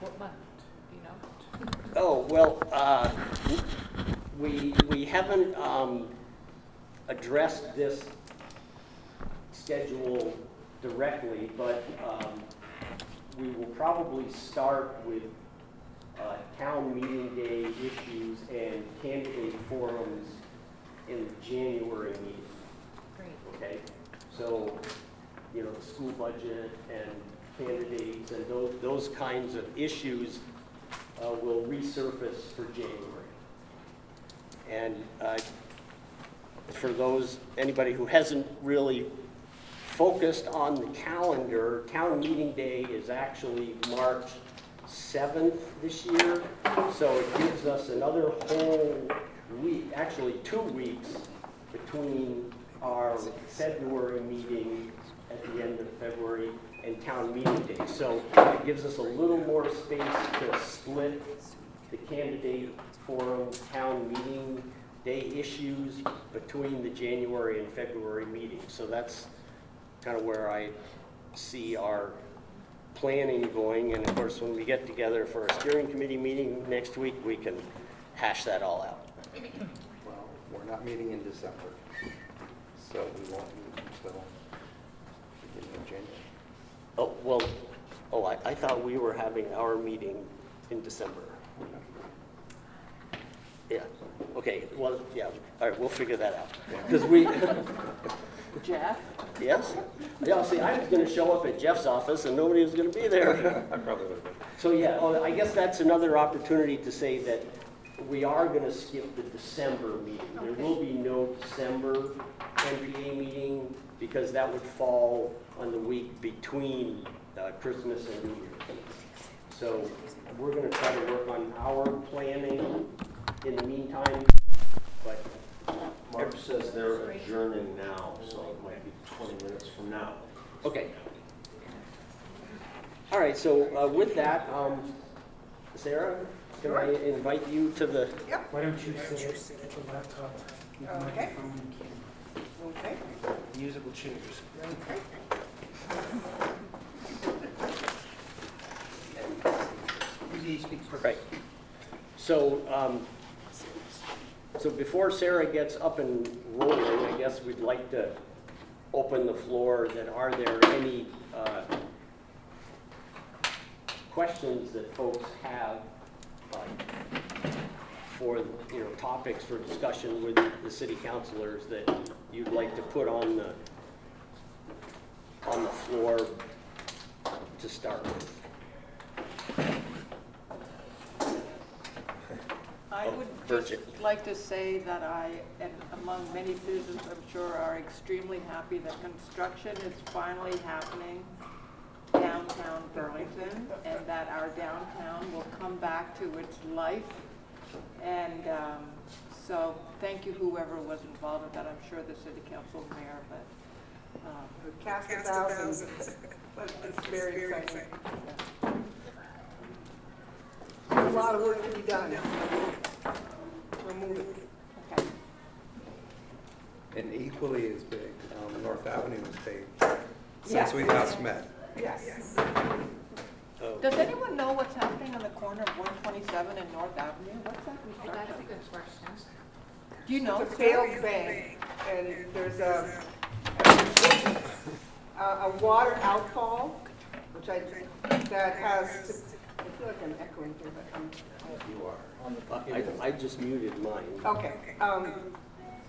What month, do you know? Oh, well, uh, we, we haven't um, addressed this schedule directly, but um, we will probably start with uh, town meeting day issues and candidate forums in the January meeting. Great. okay? So, you know, the school budget and candidates and those, those kinds of issues uh, will resurface for January. And uh, for those, anybody who hasn't really focused on the calendar, town meeting day is actually March 7th this year. So it gives us another whole week, actually two weeks between our February meeting at the end of February and town meeting day. So it gives us a little more space to split the candidate forum, town meeting day issues between the January and February meetings. So that's kind of where I see our planning going. And of course, when we get together for a steering committee meeting next week, we can hash that all out. Well, we're not meeting in December, so we won't meet until beginning of January. Oh, well, oh, I, I thought we were having our meeting in December. Yeah, okay, well, yeah, all right, we'll figure that out. Because we, Jeff? yes? Yeah, see, I was gonna show up at Jeff's office and nobody was gonna be there. I probably would have been. So, yeah, oh, I guess that's another opportunity to say that we are gonna skip the December meeting. There will be no December NPA meeting because that would fall on the week between uh, Christmas and New Year's. So we're gonna try to work on our planning in the meantime, but, Mark says they're adjourning now, so it might be 20 minutes from now. okay. All right, so uh, with that, um, Sarah, can I invite you to the Yep. Why don't you sit at the laptop Okay. microphone? Okay, Musical chairs. okay. Right. So, um, so before Sarah gets up and rolling, I guess we'd like to open the floor that are there any, uh, questions that folks have, for, you know, topics for discussion with the city councilors that you'd like to put on the, on the floor to start with? I Oh, would just like to say that I, and among many citizens, I'm sure, are extremely happy that construction is finally happening downtown Burlington, and that our downtown will come back to its life. And um, so, thank you whoever was involved with that, I'm sure the city council mayor, but um, We Cast a thousand, but it's very exciting. A lot of work to be done. We're moving. okay. And equally as big, um, North Avenue is big, Yeah. since we last met. Yes. Oh. Does anyone know what's happening on the corner of 127 and North Avenue? What's that construction? Do you know? It's a failed bank, and there's a, a, a water outfall, which I, that has, To, I feel like I'm echoing here, but I'm, You are. I, I just muted mine. Okay, um,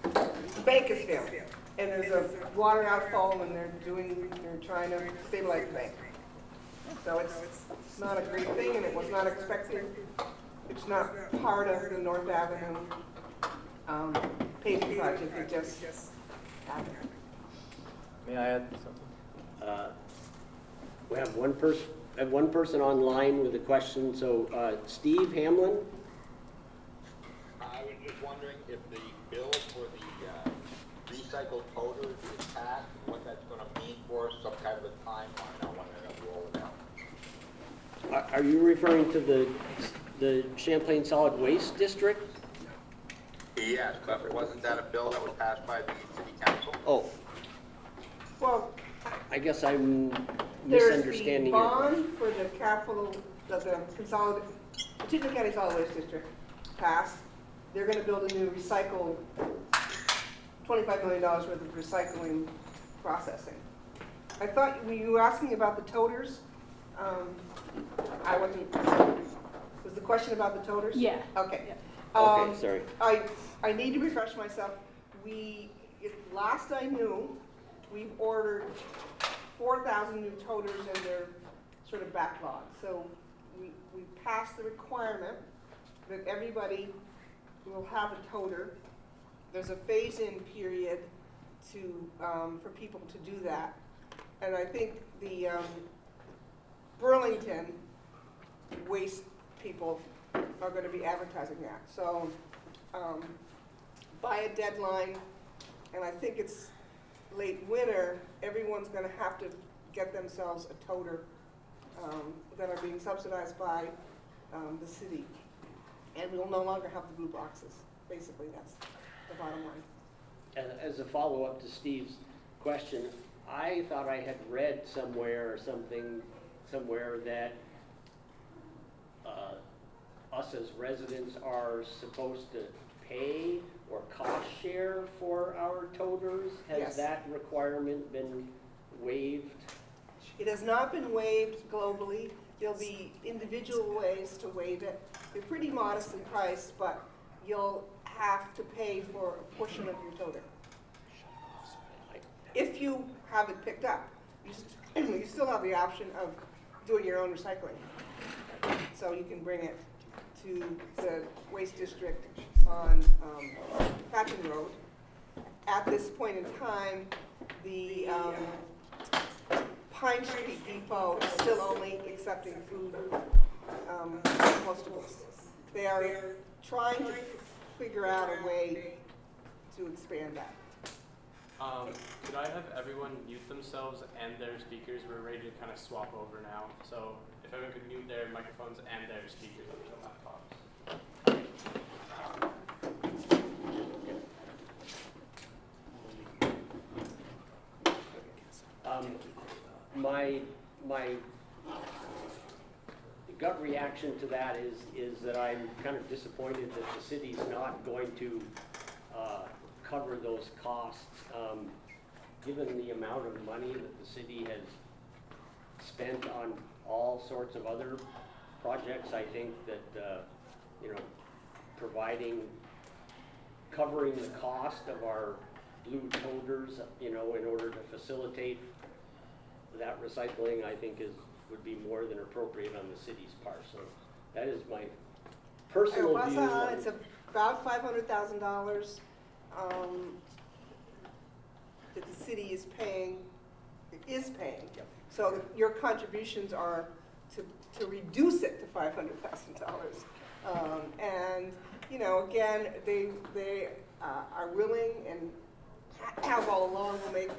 the bank is and there's a water outfall, and they're doing, they're trying to stabilize the bank. So it's, it's not a great thing, and it was not expected. It's not part of the North Avenue, um, paving project, it just happened. May I add something? Uh, We have one person, have one person online with a question, so uh, Steve Hamlin? I was just wondering if the bill for the uh, recycled powder is passed, and what that's gonna mean for us, some kind of a timeline on when they're gonna roll it out. Are are you referring to the, the Champlain Solid Waste District? Yes, but wasn't that a bill that was passed by the city council? Oh, Well, I guess I'm There's misunderstanding the your question. bond for the capital, the, the consolidated, Chittenden County Solid Waste District passed. They're gonna build a new recycle, twenty-five million dollars worth of recycling processing. I thought, were you were asking about the toters? Um, I wasn't, was the question about the toters? Yeah. Okay. Okay, Um, sorry. I, I need to refresh myself. We, it- last I knew, we've ordered four thousand new toters and they're sort of backlogged. So we, we passed the requirement that everybody will have a toter. There's a phase-in period to, um, for people to do that. And I think the, um, Burlington waste people are gonna be advertising that. So, um, by a deadline, and I think it's late winter, everyone's gonna have to get themselves a toter, um, that are being subsidized by, um, the city. And we'll no longer have the blue boxes. Basically, that's the bottom line. A- As a follow-up to Steve's question, I thought I had read somewhere or something, somewhere that uh, us as residents are supposed to pay or cost share for our toters? Yes. Has that requirement been waived? It has not been waived globally. There'll be individual ways to waive it. They're pretty modest in price, but you'll have to pay for a portion of your toter. If you have it picked up, you, st- you still have the option of doing your own recycling. So you can bring it to the waste district on um, Road. At this point in time, the um, Pine Street Depot is still only accepting food, um, compostables. They are trying to figure out a way to expand that. Um, could I have everyone mute themselves and their speakers? We're ready to kind of swap over now. So if everyone could mute their microphones and their speakers on their laptops. Um, My, my gut reaction to that is, is that I'm kind of disappointed that the city's not going to uh, cover those costs. Um, Given the amount of money that the city has spent on all sorts of other projects, I think that, uh, you know, providing, covering the cost of our blue toters, you know, in order to facilitate that recycling, I think is, would be more than appropriate on the city's part, so that is my personal Uh, view. Wausau, on- It's about five hundred thousand dollars, um, that the city is paying, is paying. Yep. So your contributions are to, to reduce it to five hundred thousand dollars. Um, and, you know, again, they, they, uh, are willing and have all along will make,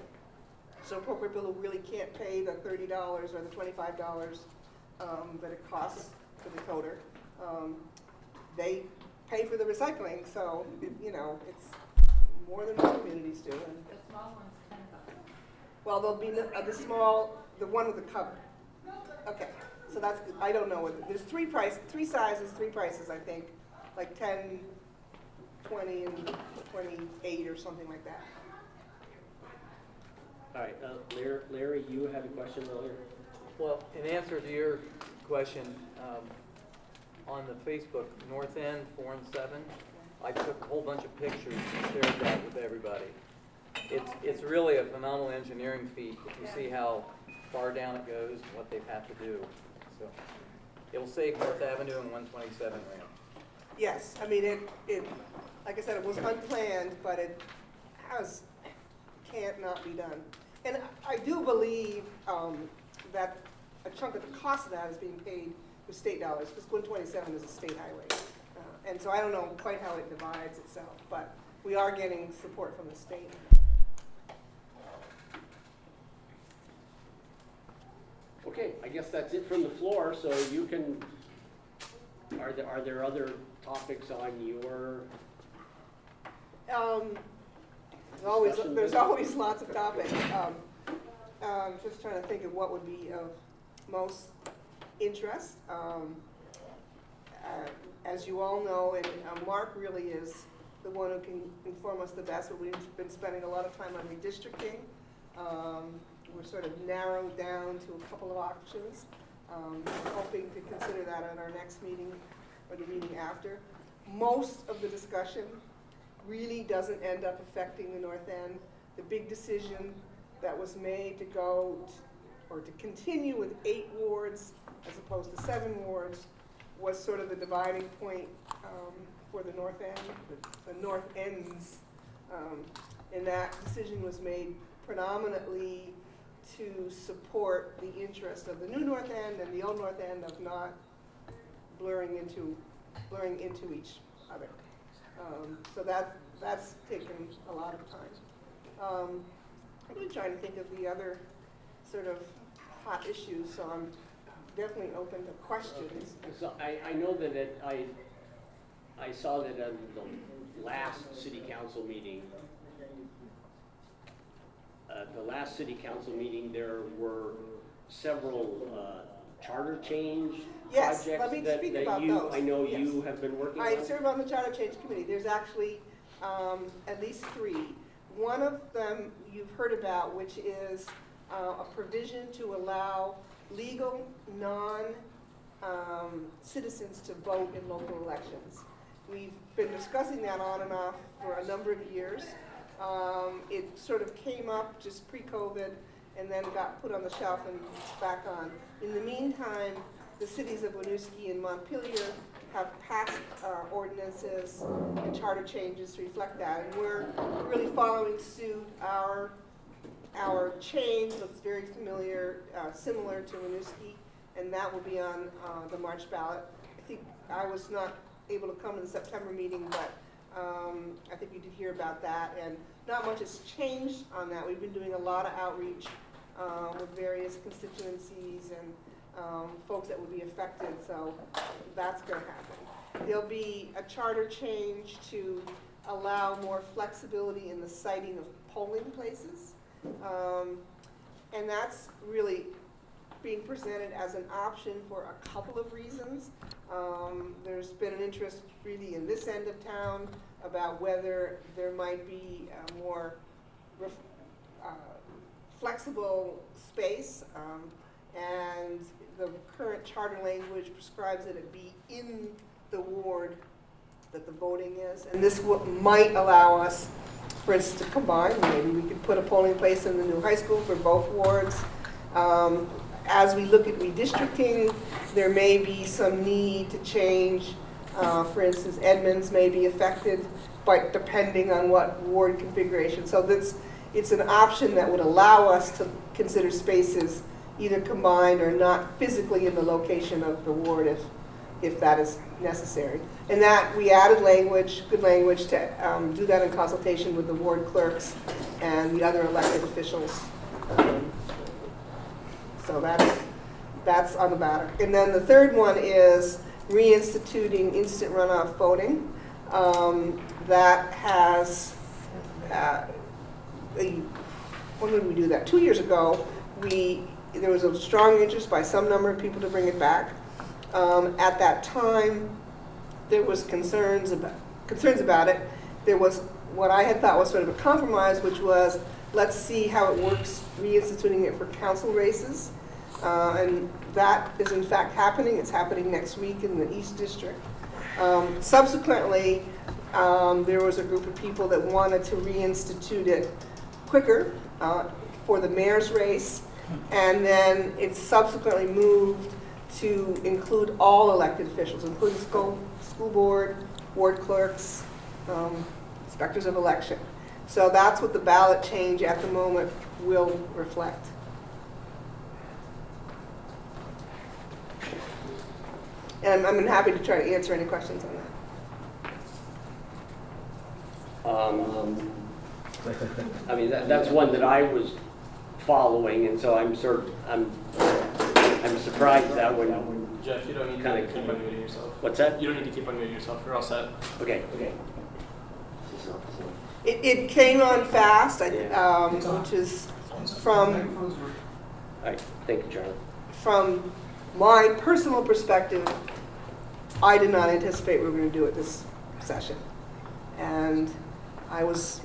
so appropriate people who really can't pay the thirty dollars or the twenty-five dollars, um, that it costs for the toter. Um, they pay for the recycling, so, you know, it's more than most communities do. and- The small one's ten bucks. Well, there'll be, uh, the small, the one with the cover. Okay, so that's, good. I don't know, what there's three price, three sizes, three prices, I think, like ten, twenty, and twenty-eight or something like that. All right, uh, Larry, Larry, you had a question earlier? Well, in answer to your question, um, on the Facebook North End four and seven, I took a whole bunch of pictures and shared that with everybody. It's, it's really a phenomenal engineering feat if you see how far down it goes and what they've had to do. So it'll save North Avenue and one twenty-seven ramp. Yes, I mean, it, it, like I said, it was unplanned, but it has, can't not be done. And I do believe, um, that a chunk of the cost of that is being paid with state dollars, because one twenty-seven is a state highway. Uh, And so I don't know quite how it divides itself, but we are getting support from the state. Okay, I guess that's it from the floor, so you can, are there, are there other topics on your, Um, there's always, Discussion. there's always lots of topics. Um, um, just trying to think of what would be of most interest. Um, uh, As you all know, and uh, Mark really is the one who can inform us the best, but we've been spending a lot of time on redistricting. Um, We're sort of narrowed down to a couple of options, um, hoping to consider that at our next meeting or the meeting after. Most of the discussion really doesn't end up affecting the north end. The big decision that was made to go, or to continue with eight wards as opposed to seven wards was sort of the dividing point um, for the north end, the- the north ends. Um, And that decision was made predominantly to support the interest of the new north end and the old north end of not blurring into, blurring into each other. Um, So that, that's taken a lot of time. Um, I'm really trying to think of the other sort of hot issues, so I'm definitely open to questions. So I, I know that it, I, I saw that at the last city council meeting, uh, the last city council meeting, there were several, uh, charter change Yes, projects let me that, speak that about you, those. I know Yes. you have been working on. I serve on the Charter Change Committee. There's actually um, at least three. One of them you've heard about, which is uh, a provision to allow legal, non-citizens to vote in local elections. We've been discussing that on and off for a number of years. Um, It sort of came up just pre-COVID and then got put on the shelf and back on. In the meantime, the cities of Winooski and Montpelier have passed uh, ordinances and charter changes to reflect that. And we're really following suit. Our, our change looks very familiar, uh, similar to Winooski, and that will be on uh, the March ballot. I think I was not able to come to the September meeting, but um, I think you did hear about that. And not much has changed on that. We've been doing a lot of outreach uh, with various constituencies and um, folks that would be affected, so that's going to happen. There'll be a charter change to allow more flexibility in the siting of polling places. Um, And that's really being presented as an option for a couple of reasons. Um, There's been an interest really in this end of town about whether there might be a more uh, flexible space. um, And the current charter language prescribes that it be in the ward that the voting is. And this might allow us, for instance, to combine, maybe we could put a polling place in the new high school for both wards. Um, As we look at redistricting, there may be some need to change, uh, for instance, Edmonds may be affected, but depending on what ward configuration. So that's, it's an option that would allow us to consider spaces either combined or not physically in the location of the ward if, if that is necessary. And that, we added language, good language, to um, do that in consultation with the ward clerks and the other elected officials. Um, So that's, that's on the matter. And then the third one is reinstituting instant runoff voting. Um, That has, uh, a- when did we do that? Two years ago, we, there was a strong interest by some number of people to bring it back. Um, At that time, there was concerns about, concerns about it. There was what I had thought was sort of a compromise, which was, let's see how it works reinstituting it for council races. Uh, And that is in fact happening. It's happening next week in the East District. Um, Subsequently, um, there was a group of people that wanted to reinstitute it quicker uh, for the mayor's race. And then it subsequently moved to include all elected officials, including school, school board, ward clerks, um, inspectors of election. So that's what the ballot change at the moment will reflect. And I'm I'm happy to try to answer any questions on that. Um, I mean, that, that's one that I was following, and so I'm sort of, I'm, I'm surprised that when, Jeff, you don't need Kinda to keep cool. unmuting yourself. what's that? You don't need to keep unmuting yourself. You're all set. Okay, okay. It, it came on fast, I- Yeah. um, which is from All right, thank you, Charlie. from my personal perspective, I did not anticipate we were going to do it this session. And I was,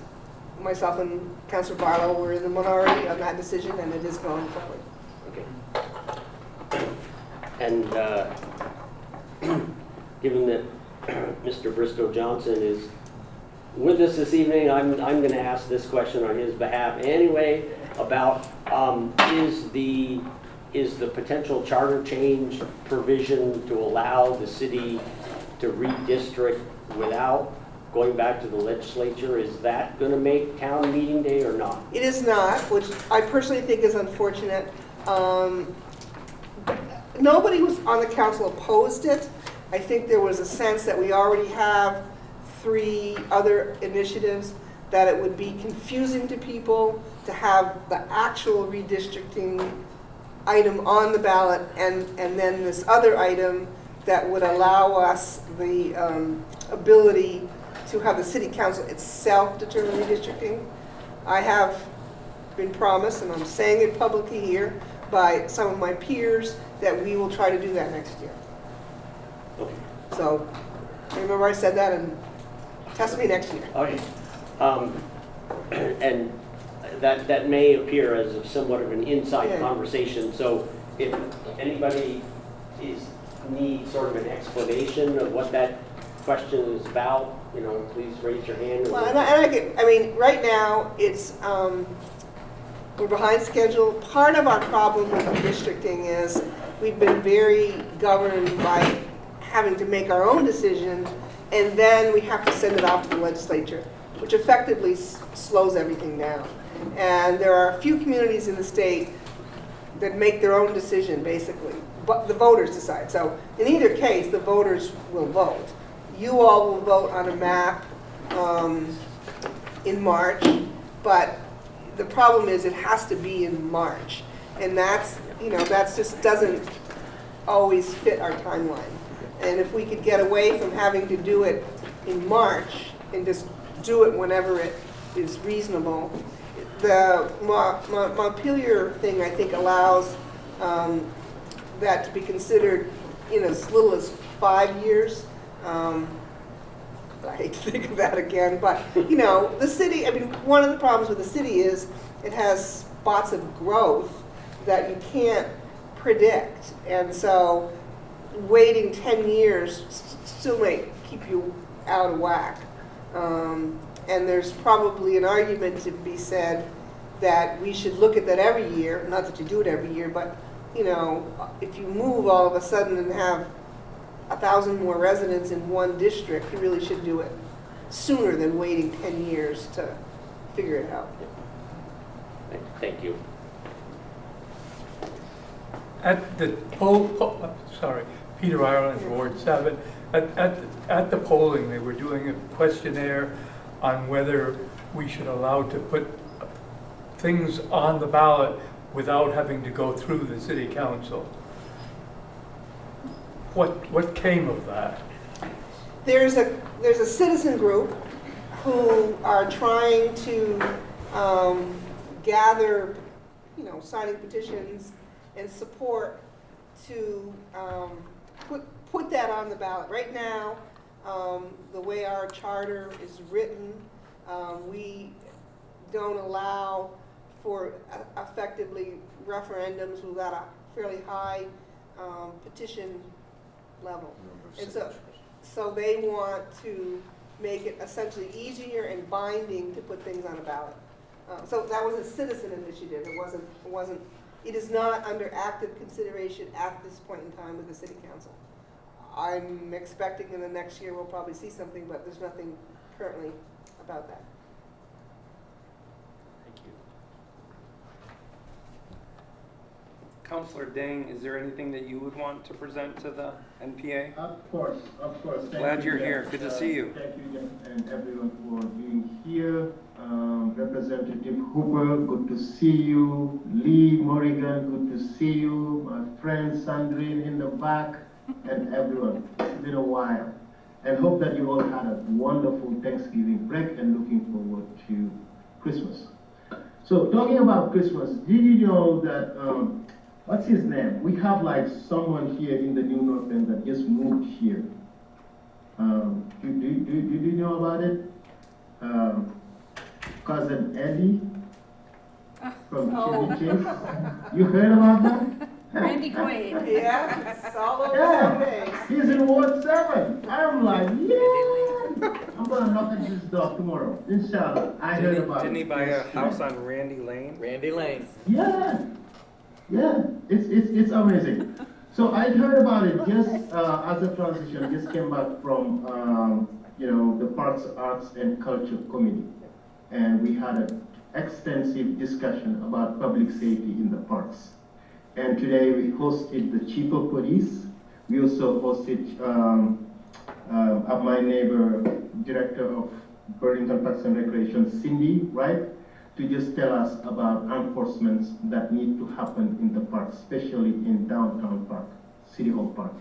myself and Councilor Barlow were in the minority on that decision, and it is going forward. Okay. And uh, given that Mr. Bristow Johnson is with us this evening, I'm, I'm going to ask this question on his behalf anyway about, um, is the, is the potential charter change provision to allow the city to redistrict without going back to the legislature, is that going to make town meeting day or not? It is not, which I personally think is unfortunate. Um, Nobody was on the council opposed it. I think there was a sense that we already have three other initiatives, that it would be confusing to people to have the actual redistricting item on the ballot and, and then this other item that would allow us the um, ability to have the city council itself determine redistricting. I have been promised, and I'm saying it publicly here, by some of my peers, that we will try to do that next year. Okay. So, remember I said that, and test me next year. Okay. Um, And that, that may appear as a somewhat of an inside Yeah. conversation, so if anybody is, needs sort of an explanation of what that question is about, you know, please raise your hand. Well, and I, and I get, I mean, right now, it's, um, we're behind schedule. Part of our problem with redistricting is we've been very governed by having to make our own decision, and then we have to send it off to the legislature, which effectively s- slows everything down. And there are a few communities in the state that make their own decision, basically, but the voters decide. So in either case, the voters will vote. You all will vote on a map um, in March, but the problem is it has to be in March. And that's, you know, that's just doesn't always fit our timeline. And if we could get away from having to do it in March and just do it whenever it is reasonable, the Mo- Mo- Montpelier thing, I think, allows um, that to be considered in as little as five years. Um, I hate to think of that again, but, you know, the city, I mean, one of the problems with the city is it has spots of growth that you can't predict. And so waiting 10 years still may keep you out of whack. Um, And there's probably an argument to be said that we should look at that every year, not that you do it every year, but, you know, if you move all of a sudden and have a thousand more residents in one district, you really should do it sooner than waiting 10 years to figure it out. Thank you. At the poll, po- uh, sorry, Peter Ireland, Ward 7, at, at, at the polling, they were doing a questionnaire on whether we should allow to put things on the ballot without having to go through the city council. What, what came of that? There's a, there's a citizen group who are trying to um, gather, you know, signing petitions and support to um, put, put that on the ballot. Right now, um, the way our charter is written, um, we don't allow for effectively referendums without a fairly high um, petition level. And so, so they want to make it essentially easier and binding to put things on a ballot. Uh, So that was a citizen initiative, it wasn't, it wasn't, it is not under active consideration at this point in time with the city council. I'm expecting in the next year we'll probably see something, but there's nothing currently about that. Thank you. Counselor Dieng, is there anything that you would want to present to the NPA? Of course, of course. Thank Glad you, you're Jeff. here. Good to Uh, see you. Thank you, Jeff, and everyone for being here. Um, Representative Hooper, good to see you. Lee Morrigan, good to see you. My friend Sandrine in the back, and everyone. It's been a while. And hope that you all had a wonderful Thanksgiving break and looking forward to Christmas. So talking about Christmas, did you know that, um, what's his name? We have like someone here in the New North End that just moved here. Um, do, do, do, do you know about it? Um, cousin Eddie from Oh. Chevy Chase. You heard about that? Randy Quaid. Yeah, it's all over Yeah, Sunday. he's in Ward Seven. I'm like, yeah. I'm gonna knock at his door tomorrow, inshallah. I heard Didn't he, about it. didn't he buy a house on Randy Lane? Randy Lane. Yeah, yeah, it's, it's, it's amazing. So I heard about it just uh, as a transition, just came back from, um, you know, the Parks, Arts and Culture Committee. And we had an extensive discussion about public safety in the parks. And today we hosted the chief of police. We also hosted um, uh, my neighbor, director of Burlington Parks and Recreation, Cindy, right? To just tell us about enforcements that need to happen in the park, especially in downtown park, City Hall Park.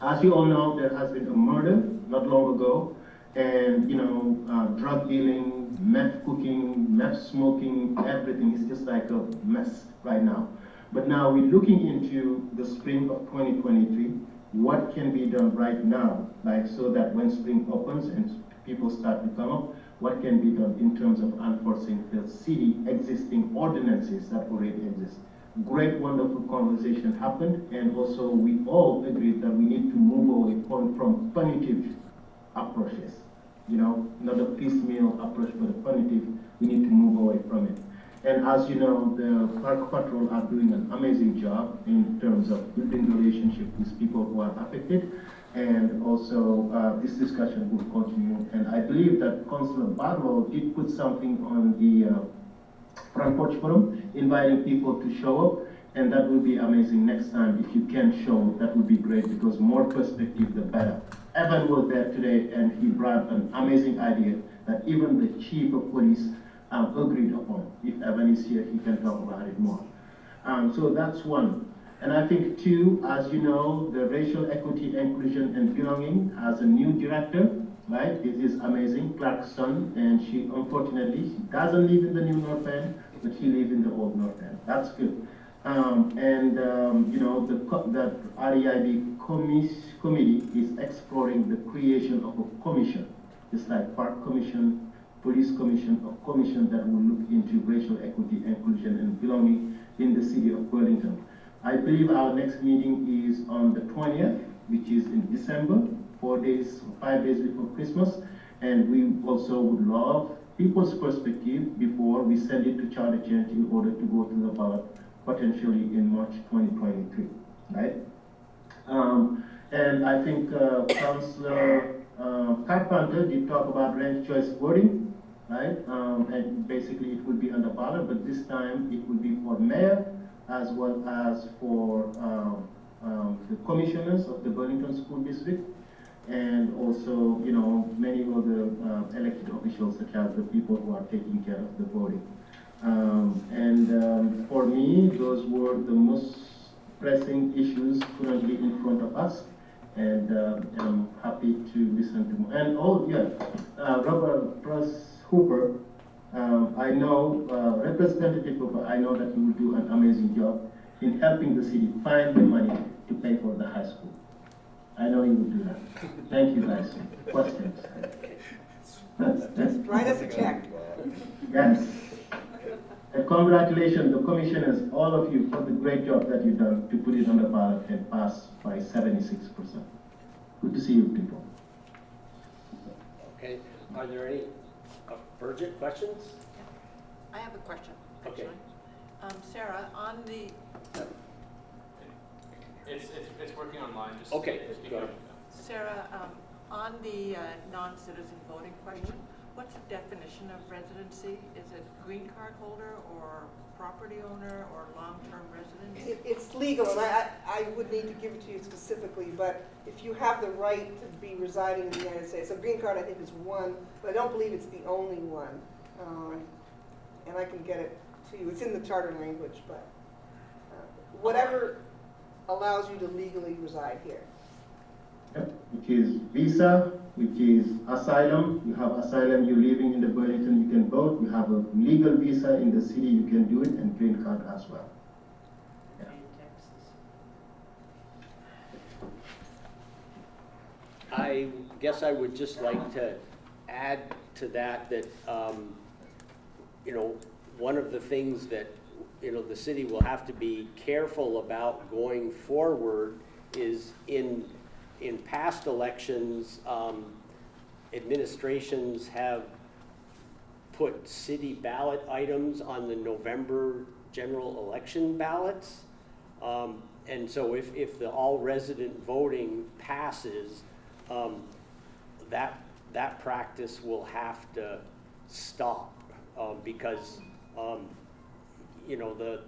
As you all know, there has been a murder not long ago, and you know, uh, drug dealing, meth cooking, meth smoking, everything is just like a mess right now. But now we're looking into the spring of 2023. What can be done right now, like so that when spring opens and people start to come up, what can be done in terms of enforcing the city existing ordinances that already exist. Great, wonderful conversation happened, and also we all agreed that we need to move away from, from punitive approaches. You know, not a piecemeal approach, but a punitive, we need to move away from it. And as you know, the Park Patrol are doing an amazing job in terms of building relationship with people who are affected. And also, uh, this discussion will continue. And I believe that Councillor Barlow did put something on the uh, front porch forum, inviting people to show up. And that will be amazing next time. If you can show, that would be great because more perspective, the better. Evan was there today and he brought an amazing idea that even the chief of police um, agreed upon. If Evan is here, he can talk about it more. Um, so that's one. And I think two, as you know, the Racial Equity, Inclusion and Belonging has a new director, right? This is amazing, Clarkson, and she unfortunately, she doesn't live in the new North End, but she lives in the old North End. That's good. Um, and, um, you know, the, the REIB committee is exploring the creation of a commission, just like Park Commission, Police Commission, a commission that will look into racial equity, inclusion, and belonging in the city of Burlington. I believe our next meeting is on the 20th, which is in December, four days, five days before Christmas. And we also would love people's perspective before we send it to charter change in order to go to the ballot potentially in March 2023, right? Um, and I think uh, Councillor uh, Carpenter did talk about ranked choice voting, right? Um, and basically it would be under ballot, but this time it would be for mayor as well as for um, um, the commissioners of the Burlington School District and also, you know, many of the uh, elected officials such as the people who are taking care of the voting. Um, and um, for me, those were the most pressing issues currently in front of us. And uh, I'm happy to listen to more. And oh, yeah, uh, Robert Press Hooper, um, I know, uh, Representative Hooper, I know that you will do an amazing job in helping the city find the money to pay for the high school. I know you will do that. Thank you guys. Questions? Just write us a check. Yes. And congratulations, the commissioners, all of you, for the great job that you've done to put it on the ballot and pass by seventy-six percent. Good to see you people. Okay, are there any urgent questions? I have a question, Okay. actually. Um, Sarah, on the, It's, it's, it's working online, just. Okay, just go ahead. going. Sarah, um, on the uh, non-citizen voting question, what's the definition of residency? Is it green card holder or property owner or long-term resident? It, it's legal, and I, I I would need to give it to you specifically, but if you have the right to be residing in the United States, a green card I think is one, but I don't believe it's the only one. Um, And I can get it to you, it's in the charter language, but uh, whatever allows you to legally reside here. Yep, Which is visa, which is asylum. You have asylum, you're living in the Burlington, you can vote. You have a legal visa in the city, you can do it, and green card as well. I guess I would just like to add to that, that, um, you know, one of the things that, you know, the city will have to be careful about going forward is in, in past elections, um, administrations have put city ballot items on the November general election ballots. Um, and so if, if the all resident voting passes, um, that, that practice will have to stop, um, because, um, you know, the,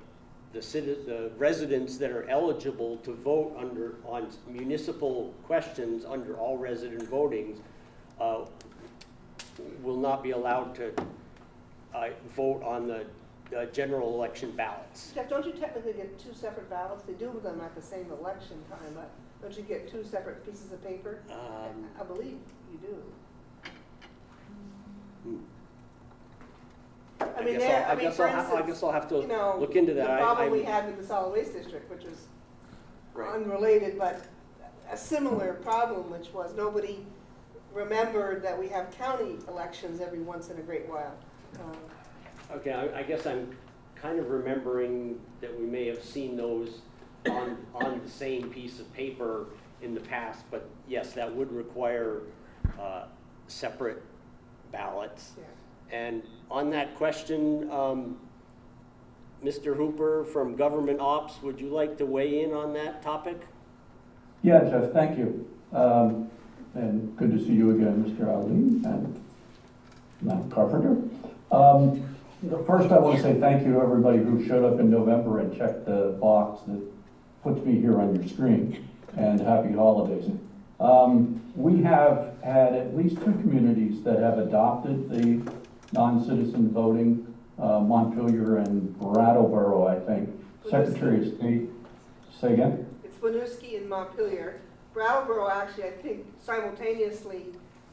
the the residents that are eligible to vote under, on municipal questions under all resident votings, uh, will not be allowed to, uh, vote on the, uh, general election ballots. Jeff, don't you technically get two separate ballots? They do them at the same election time, but don't you get two separate pieces of paper? Um, I believe you do. Hmm. I mean, guess there, I'll- I mean, guess for I'll ha- I instance, guess I'll have to you know, look into that. The I- problem we I'm- had with the solid waste district, which was Right. unrelated, but a similar problem, which was nobody remembered that we have county elections every once in a great while. Um, Okay, I, I guess I'm kind of remembering that we may have seen those on, on the same piece of paper in the past, but yes, that would require, uh, separate ballots. yeah. And on that question, um, Mr. Hooper from Government Ops, would you like to weigh in on that topic? Yeah, Jeff, thank you. Um, And good to see you again, Mr. Ali and Matt Carpenter. Um, First, I want to say thank you to everybody who showed up in November and checked the box that puts me here on your screen, and happy holidays. Um, We have had at least two communities that have adopted the non-citizen voting, uh, Montpelier and Brattleboro, I think. Secretary of State, say again? It's Winooski and Montpelier. Brattleboro actually, I think simultaneously,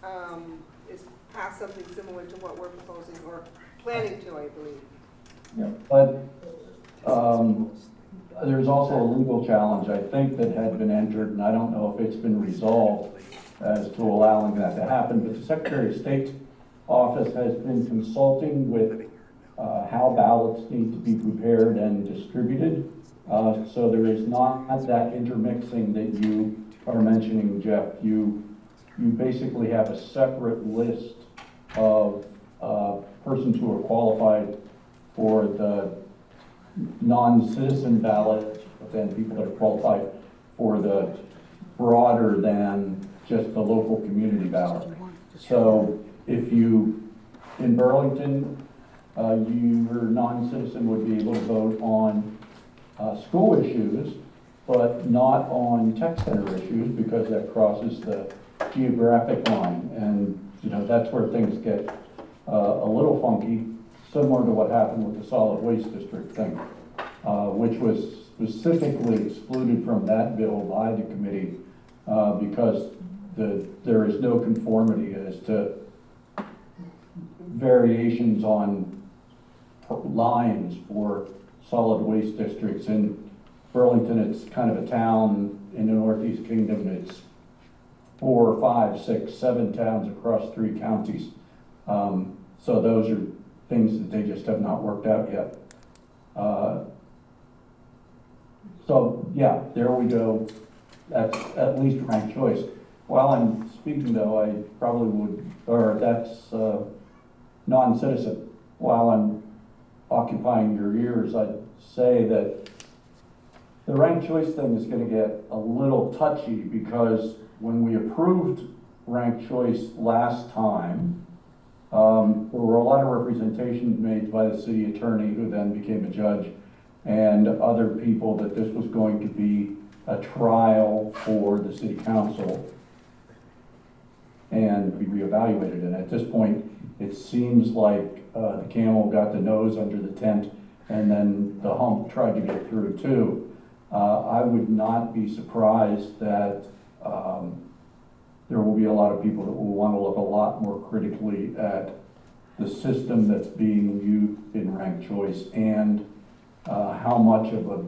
um, is passed something similar to what we're proposing or planning to, I believe. Yeah, But um, there's also a legal challenge, I think, that had been entered, and I don't know if it's been resolved as to allowing that to happen, but the Secretary of State's office has been consulting with uh, how ballots need to be prepared and distributed. Uh, So there is not that intermixing that you are mentioning, Jeff. You, you basically have a separate list of uh, persons who are qualified for the non-citizen ballot, then people that are qualified for the broader than just the local community ballot. So if you, in Burlington, uh, your non-citizen would be able to vote on uh, school issues, but not on tech center issues because that crosses the geographic line. And, you know, that's where things get uh, a little funky, similar to what happened with the solid waste district thing, uh, which was specifically excluded from that bill by the committee uh, because the, there is no conformity as to variations on lines for solid waste districts. In Burlington, it's kind of a town in the Northeast Kingdom. It's four, five, six, seven towns across three counties. Um, so those are things that they just have not worked out yet. Uh, So, yeah, there we go. That's at least ranked choice. While I'm speaking though, I probably would, or that's, uh, non-citizen. While I'm occupying your ears, I'd say that the ranked choice thing is gonna get a little touchy because when we approved ranked choice last time, um, there were a lot of representations made by the city attorney, who then became a judge, and other people that this was going to be a trial for the city council and be reevaluated. And at this point, it seems like uh, the camel got the nose under the tent, and then the hump tried to get through too. Uh, I would not be surprised that um, there will be a lot of people that will want to look a lot more critically at the system that's being used in ranked choice and uh, how much of a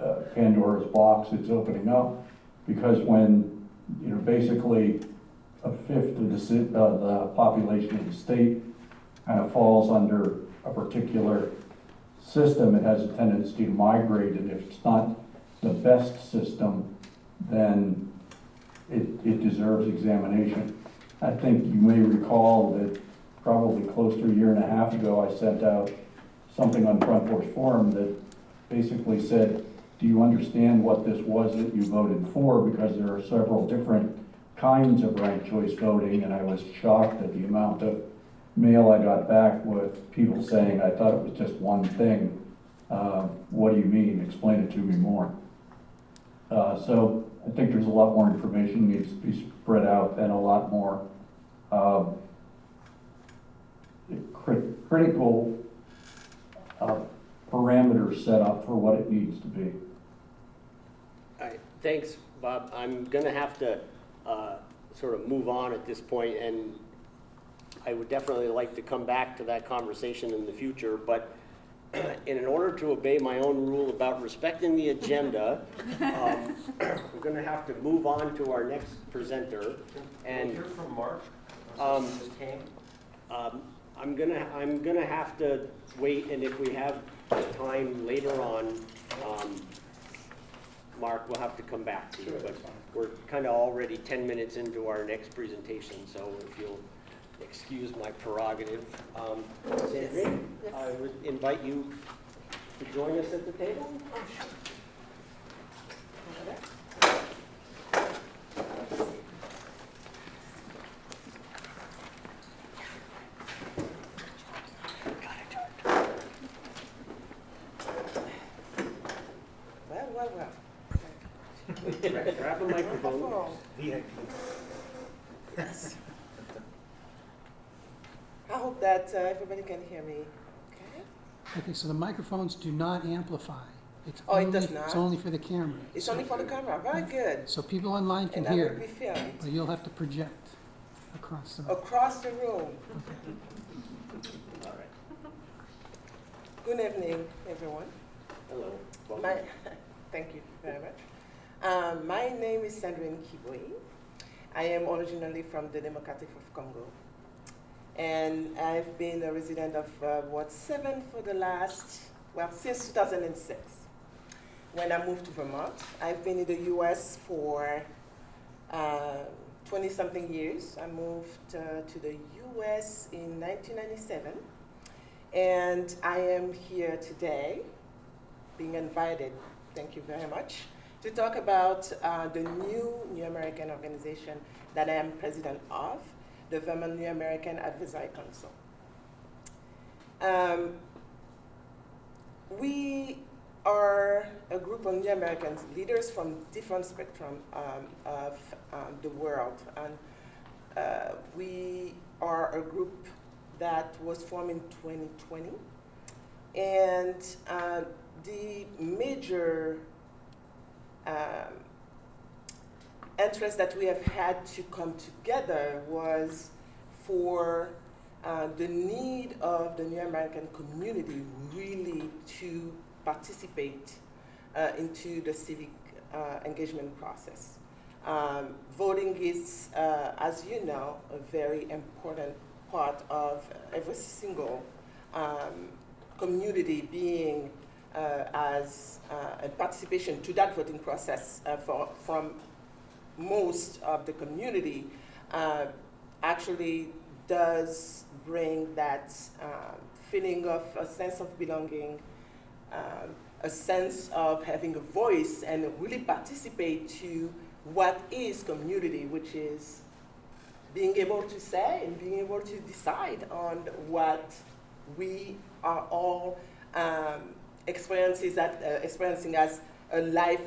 uh, Pandora's box it's opening up. Because when, you know, basically a fifth of the, uh, the population of the state kind of falls under a particular system, it has a tendency to migrate, and if it's not the best system, then it, it deserves examination. I think you may recall that probably close to a year and a half ago, I sent out something on Front Porch Forum that basically said, do you understand what this was that you voted for? Because there are several different kinds of ranked choice voting, and I was shocked at the amount of mail I got back with people saying, I thought it was just one thing. Uh, what do you mean? Explain it to me more. Uh, so I think there's a lot more information needs to be spread out and a lot more, uh, crit- critical, uh, parameters set up for what it needs to be. All right, thanks, Bob. I'm gonna have to, uh, sort of move on at this point, and I would definitely like to come back to that conversation in the future, but in order to obey my own rule about respecting the agenda, um, we're gonna have to move on to our next presenter, and. We'll hear from Mark. Um, just came. Um, I'm gonna, I'm gonna have to wait, and if we have time later on, um, Mark, we'll have to come back to you. But we're kind of already 10 minutes into our next presentation, so if you'll excuse my prerogative. Um, Sandrine, I would invite you to join us at the table. Well, well, well. Grab grab a microphone. VIP. Yes. I hope that uh, everybody can hear me. Okay. Okay, so the microphones do not amplify. It's Oh, it does only- It's only for the camera. It's only for the camera. Very good. So people online can And I will hear, be filmed but you'll have to project across the. room. across the room. Okay. All right. Good evening, everyone. Hello. Welcome. My, thank you very much. Um, my name is Sandrine Kibwe. I am originally from the Democratic of Congo. And I've been a resident of uh, Ward 7 for the last, well, since 2006. When I moved to Vermont, I've been in the US for 20 something years. I moved uh, to the US in 1997. And I am here today being invited, thank you very much, to talk about uh, the new New American organization that I am president of, the New American Advisory Council. Um, we are a group of New Americans, leaders from different spectrum um, of um, the world. And uh, we are a group that was formed in 2020. And uh, the major um, interest that we have had to come together was for uh, the need of the New American community really to participate uh, into the civic uh, engagement process. Um, voting is, uh, as you know, a very important part of every single um, community being uh, as uh, a participation to that voting process for, from most of the community uh, actually does bring that um, feeling of a sense of belonging, um, a sense of having a voice and really participate to what is community, which is being able to say and being able to decide on what we are all um, experiences that, uh, experiencing as a life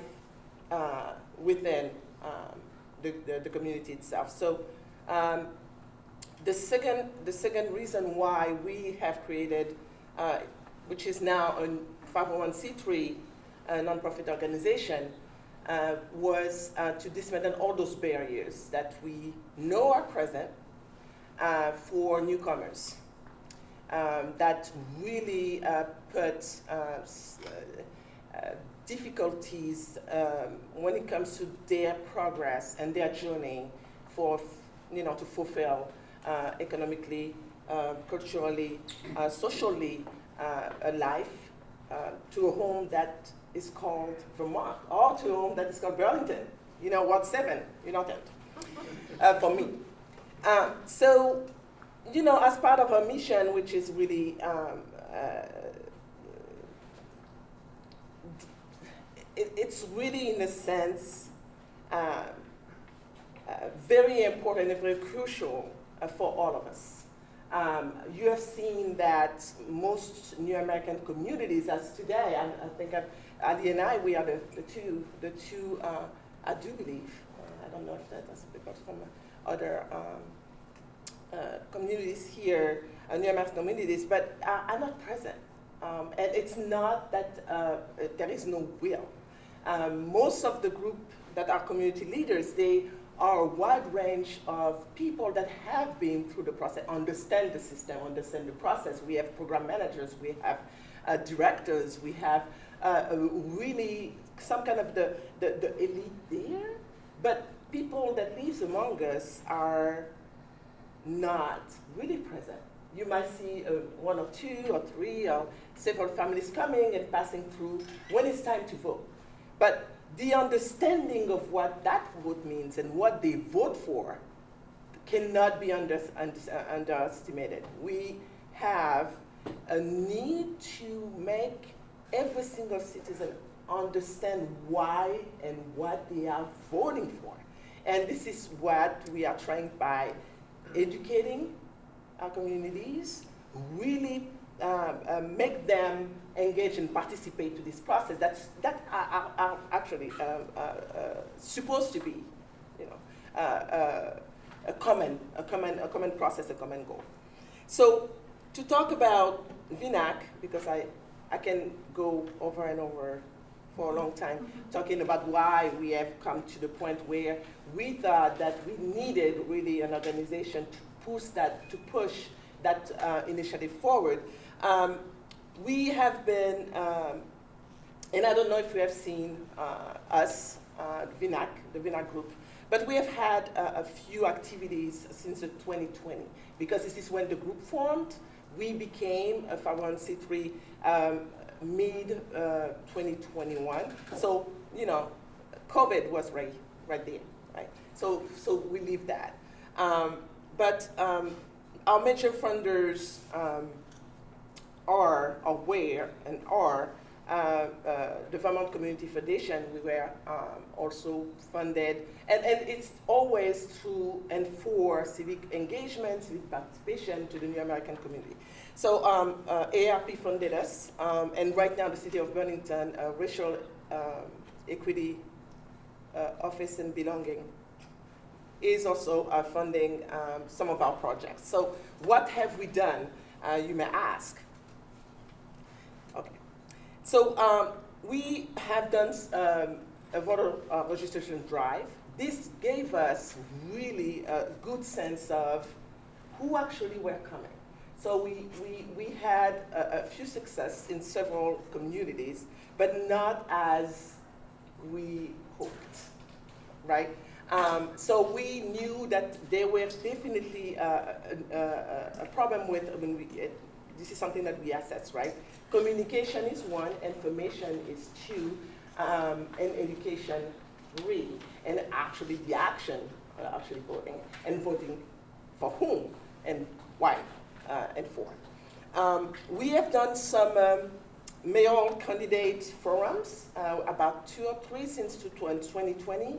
uh, within um, the, the, the community itself. So um, the, second, the second reason why we have created, uh, which is now a 501c3 uh, nonprofit organization, uh, was uh, to dismantle all those barriers that we know are present uh, for newcomers. Um, that really uh, put difficulties um, when it comes to their progress and their journey for, you know, to fulfill uh, economically, uh, culturally, uh, socially uh, a life uh, to a home that is called Vermont or to a home that is called Burlington, you know, Ward 7, United, uh, for me. Uh, so, you know, as part of our mission, which is really um, it, it's really, in a sense, um, uh, very important and very crucial uh, for all of us. Um, you have seen that most New American communities, as today, I, I think I, Ali and I, we are the, the two, the two, uh, I do believe, uh, I don't know if that was because from other um, uh, communities here, uh, New American communities, but are, are not present. Um, and it's not that there is no will. Um, most of the group that are community leaders, they are a wide range of people that have been through the process, understand the system, understand the process. We have program managers, we have uh, directors, we have uh, really some kind of the, the, the elite there, but people that lives among us are not really present. You might see uh, one or two or three or several families coming and passing through when it's time to vote. But the understanding of what that vote means and what they vote for cannot be under, under, underestimated. We have a need to make every single citizen understand why and what they are voting for. And this is what we are trying by educating our communities, really uh, make them engage and participate to this process that's, that are, are, are actually uh, uh, uh, supposed to be, you know, uh, uh, a common, a common, a common process, a common goal. So to talk about VNAC, because I, I can go over and over for a long time, talking about why we have come to the point where we thought that we needed really an organization to push that, to push that uh, initiative forward. Um, we have been, um, and I don't know if you have seen uh, us, uh, VNAC, the VINAC group, but we have had uh, a few activities since 2020, because this is when the group formed. We became a 501c3 um, mid uh, 2021. So, you know, COVID was right, right there, right? So, so we leave that. Um, but um, our major funders um, are aware and are uh, uh, the Vermont Community Foundation, we were um, also funded, and, and it's always to and for civic engagement, civic participation to the New American community. So um, uh, ARP funded us, um, and right now the City of Burlington uh, Racial um, Equity uh, Office and Belonging is also uh, funding um, some of our projects. So what have we done, you may ask? So um, we have done um, a voter uh, registration drive. This gave us really a good sense of who actually were coming. So we, we, we had a, a few success in several communities, but not as we hoped, right? Um, so we knew that there was definitely uh, a, a, a, problem with, I mean, we, this is something that we assess, right? Communication is one, information is two, um, and education three, and actually the action, uh, actually voting, and voting for whom and why uh, and for. Um, we have done some um, mayoral candidate forums, uh, about two or three since 2020.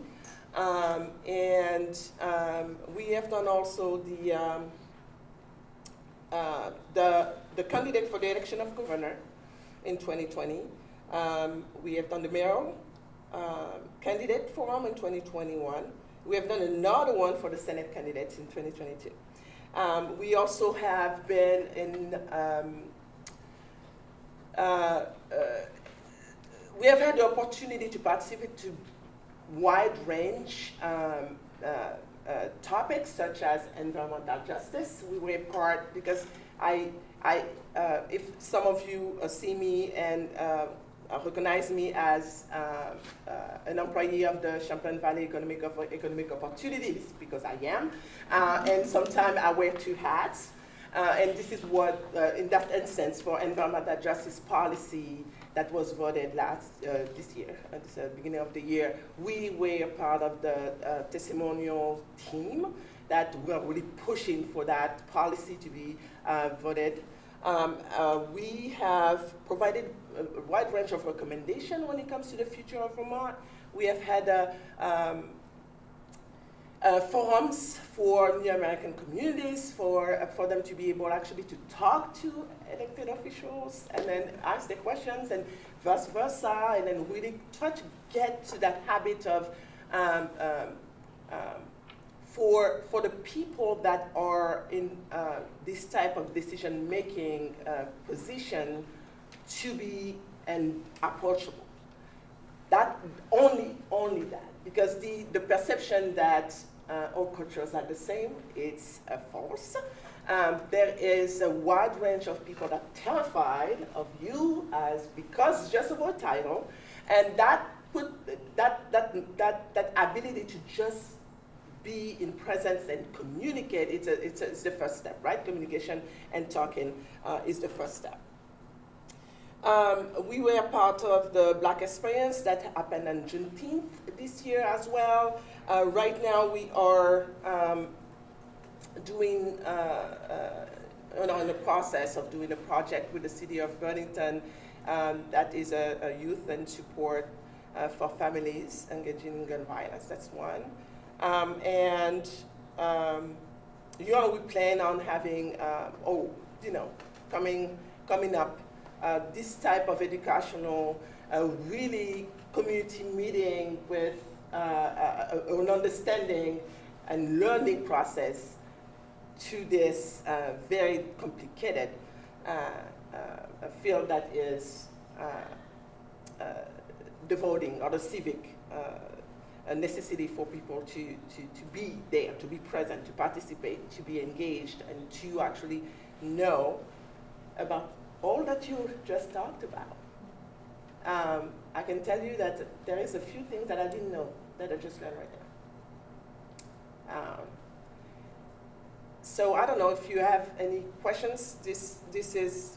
Um, and um, we have done also the, um, uh, the, the candidate for the election of governor in 2020. Um, we have done the mayoral uh, candidate forum in 2021. We have done another one for the Senate candidates in 2022. Um, we also have been in, um, uh, uh, we have had the opportunity to participate to wide range um, uh, topics such as environmental justice. We were part because I, I, uh, if some of you uh, see me and uh, uh, recognize me as uh, an employee of the Champlain Valley Economic, Economic Opportunities, because I am, and sometimes I wear two hats. And this is what, in that instance, for environmental justice policy that was voted last uh, this year, at the beginning of the year, we were part of the uh, testimonial team that were really pushing for that policy to be uh, voted. Um, uh, we have provided a wide range of recommendations when it comes to the future of Vermont. We have had a, um, uh, forums for New American communities for, uh, for them to be able actually to talk to elected officials and then ask the questions and vice versa, and then really try to get to that habit of um, um, um, for, for the people that are in uh, this type of decision-making uh, position to be and approachable. That only, only that, because the, the perception that uh, all cultures are the same, it's a false. Um, there is a wide range of people that are terrified of you as because just of our title, and that put that that that that ability to just be in presence and communicate. It's a, it's, a, it's the first step, right? Communication and talking uh, is the first step. Um, we were part of the Black Experience that happened on Juneteenth this year as well. Uh, right now we are um, doing, uh, uh, in the process of doing a project with the city of Burlington um, that is a, a, youth and support uh, for families engaging in gun violence. That's one. Um, and um, you know, we plan on having, uh, oh, you know, coming, coming up uh, this type of educational, really community meeting with Uh, uh, uh, an understanding and learning process to this very complicated field that is devoting or the civic a necessity for people to, to, to be there, to be present, to participate, to be engaged, and to actually know about all that you just talked about. Um, I can tell you that there is a few things that I didn't know that I just learned right now. Um, so I don't know if you have any questions. This, this is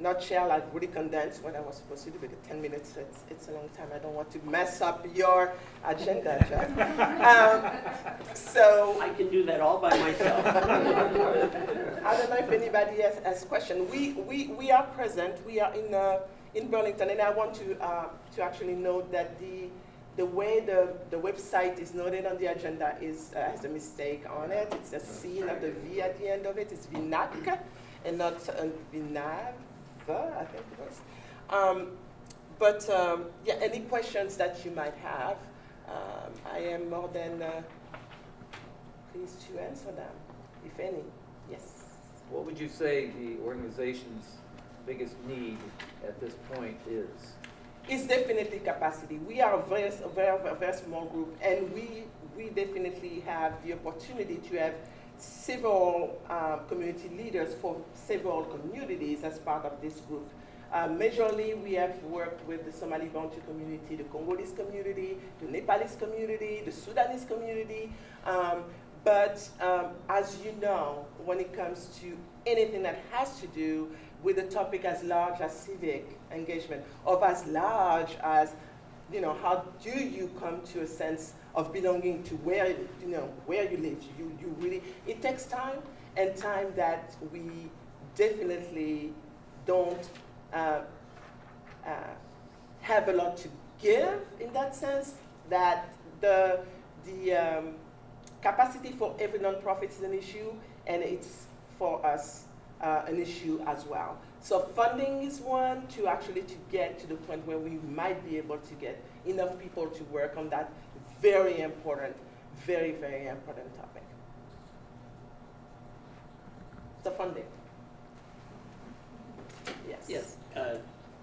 nutshell, I've really condensed what I was supposed to do because 10 minutes, it's, it's a long time. I don't want to mess up your agenda, Jeff. um, so. I can do that all by myself. I don't know if anybody has, has questions. We, we, we are present. We are in, uh, in Burlington, and I want to, uh, to actually note that the, the way the, the website is noted on the agenda is, uh, has a mistake on it. It's a C, not the V at the end of it. It's VNAC and not uh. I think it was. Um, but um, yeah, any questions that you might have, um, I am more than uh, pleased to answer them, if any. Yes. What would you say the organization's biggest need at this point is? It's definitely capacity. We are a very, very, very small group, and we, we definitely have the opportunity to have several uh, community leaders for several communities as part of this group. Uh, majorly, we have worked with the Somali Bantu community, the Congolese community, the Nepalese community, the Sudanese community. Um, but um, as you know, when it comes to anything that has to do with a topic as large as civic engagement, or as large as, you know, how do you come to a sense of belonging to where you know where you live. You you really it takes time and time that we definitely don't uh, uh, have a lot to give in that sense. That the the um, capacity for every nonprofit is an issue, and it's for us uh, an issue as well. So funding is one to actually to get to the point where we might be able to get enough people to work on that very important, very, very important topic. The funding. Yes. Yes. Uh,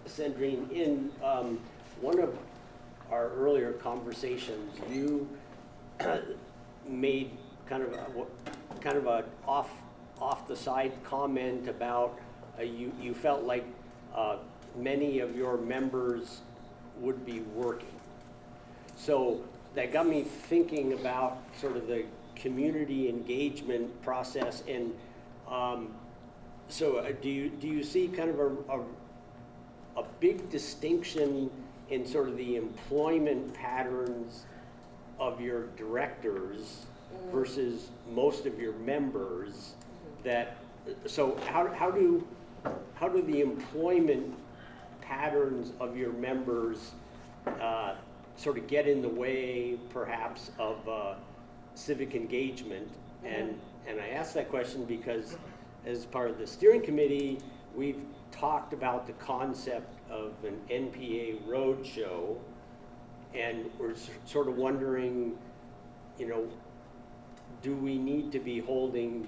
Sandrine, in um, one of our earlier conversations, you made kind of a, kind of a off, off the side comment about, uh, you, you felt like, uh, many of your members would be working. So that got me thinking about sort of the community engagement process and, um, so uh, do you, do you see kind of a, a, a big distinction in sort of the employment patterns of your directors versus most of your members that, so how, how do, how do the employment patterns of your members uh, sort of get in the way perhaps of uh, civic engagement? And, and I ask that question because as part of the steering committee, we've talked about the concept of an NPA roadshow. And we're s- sort of wondering, you know, do we need to be holding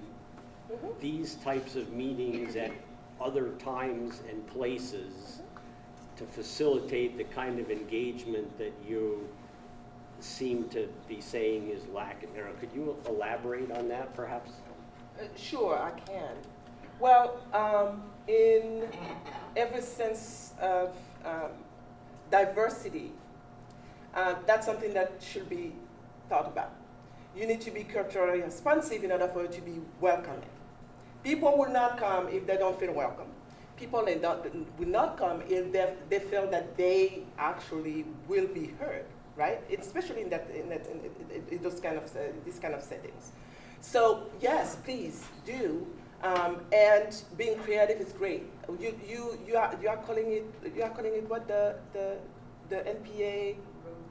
these types of meetings at other times and places to facilitate the kind of engagement that you seem to be saying is lacking? Now, Could you elaborate on that perhaps? Uh, Sure, I can. Well, um, in every sense of um, diversity, uh, that's something that should be thought about. You need to be culturally responsive in order for it to be welcoming. People will not come if they don't feel welcome. People will not come if they, they feel that they actually will be heard, right? Especially in that, in, that, in, in those kind of uh, these kind of settings. So yes, please do. Um, and being creative is great. You, you, you, are, you are calling it you are calling it what the the, the NPA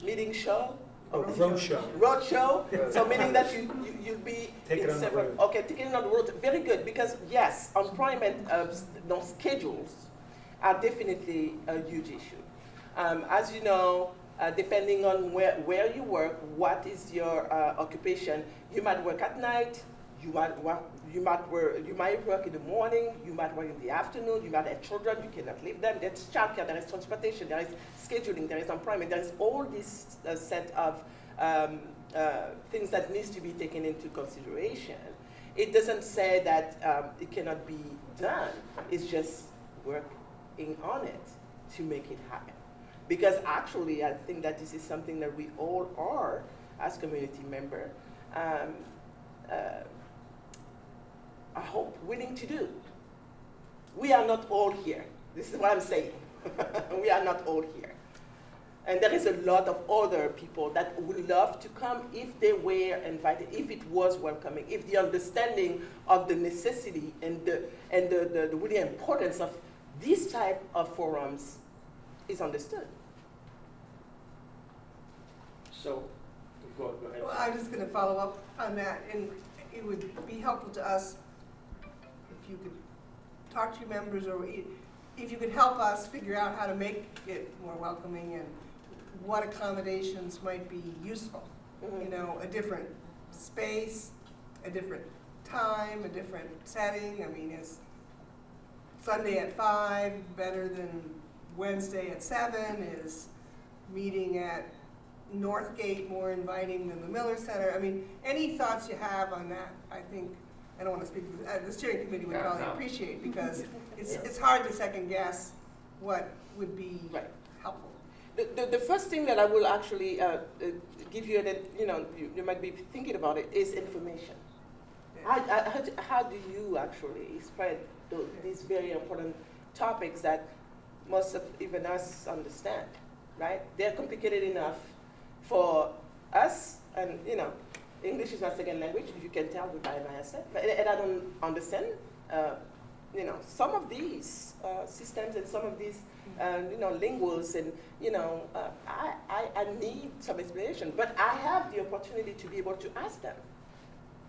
meeting show. Oh, roadshow. Roadshow. So meaning that you, you you'll be in on the several. road. Okay, taking it on the road. Very good because yes, employment uh, no, schedules are definitely a huge issue. Um, as you know, uh, depending on where, where you work, what is your uh, occupation, you might work at night, you might work, you might work, you might work in the morning, you might work in the afternoon, you might have children, you cannot leave them. There's childcare, there is transportation, there is scheduling, there is employment, there is all this uh, set of um, uh, things that needs to be taken into consideration. It doesn't say that um, it cannot be done. It's just working on it to make it happen. Because actually, I think that this is something that we all are as community member. Um, uh, I hope willing to do. We are not all here. This is what I'm saying. we are not all here. And there is a lot of other people that would love to come if they were invited, if it was welcoming, if the understanding of the necessity and the, and the, the, the really importance of this type of forums is understood. So, go, go ahead. Well, I'm just gonna follow up on that, and it would be helpful to us if you could talk to your members, or if you could help us figure out how to make it more welcoming and what accommodations might be useful. Mm-hmm. You know, a different space, a different time, a different setting, I mean, is Sunday at five better than Wednesday at seven? Is meeting at Northgate more inviting than the Miller Center? I mean, any thoughts you have on that, I think, I don't want to speak, uh, the steering committee would Yeah, probably no. appreciate, because it's, it's hard to second guess what would be Right. helpful. The, the, the first thing that I will actually uh, uh, give you, that you know, you, you might be thinking about it, is information. How, how, how do- how do you actually spread tho- these very important topics that most of even us understand, right? They're complicated enough for us, and you know, English is my second language. You can tell by my accent, but, and I don't understand. Uh, you know, some of these uh, systems and some of these, uh, you know, linguals and, you know, uh, I, I, I need some explanation. But I have the opportunity to be able to ask them.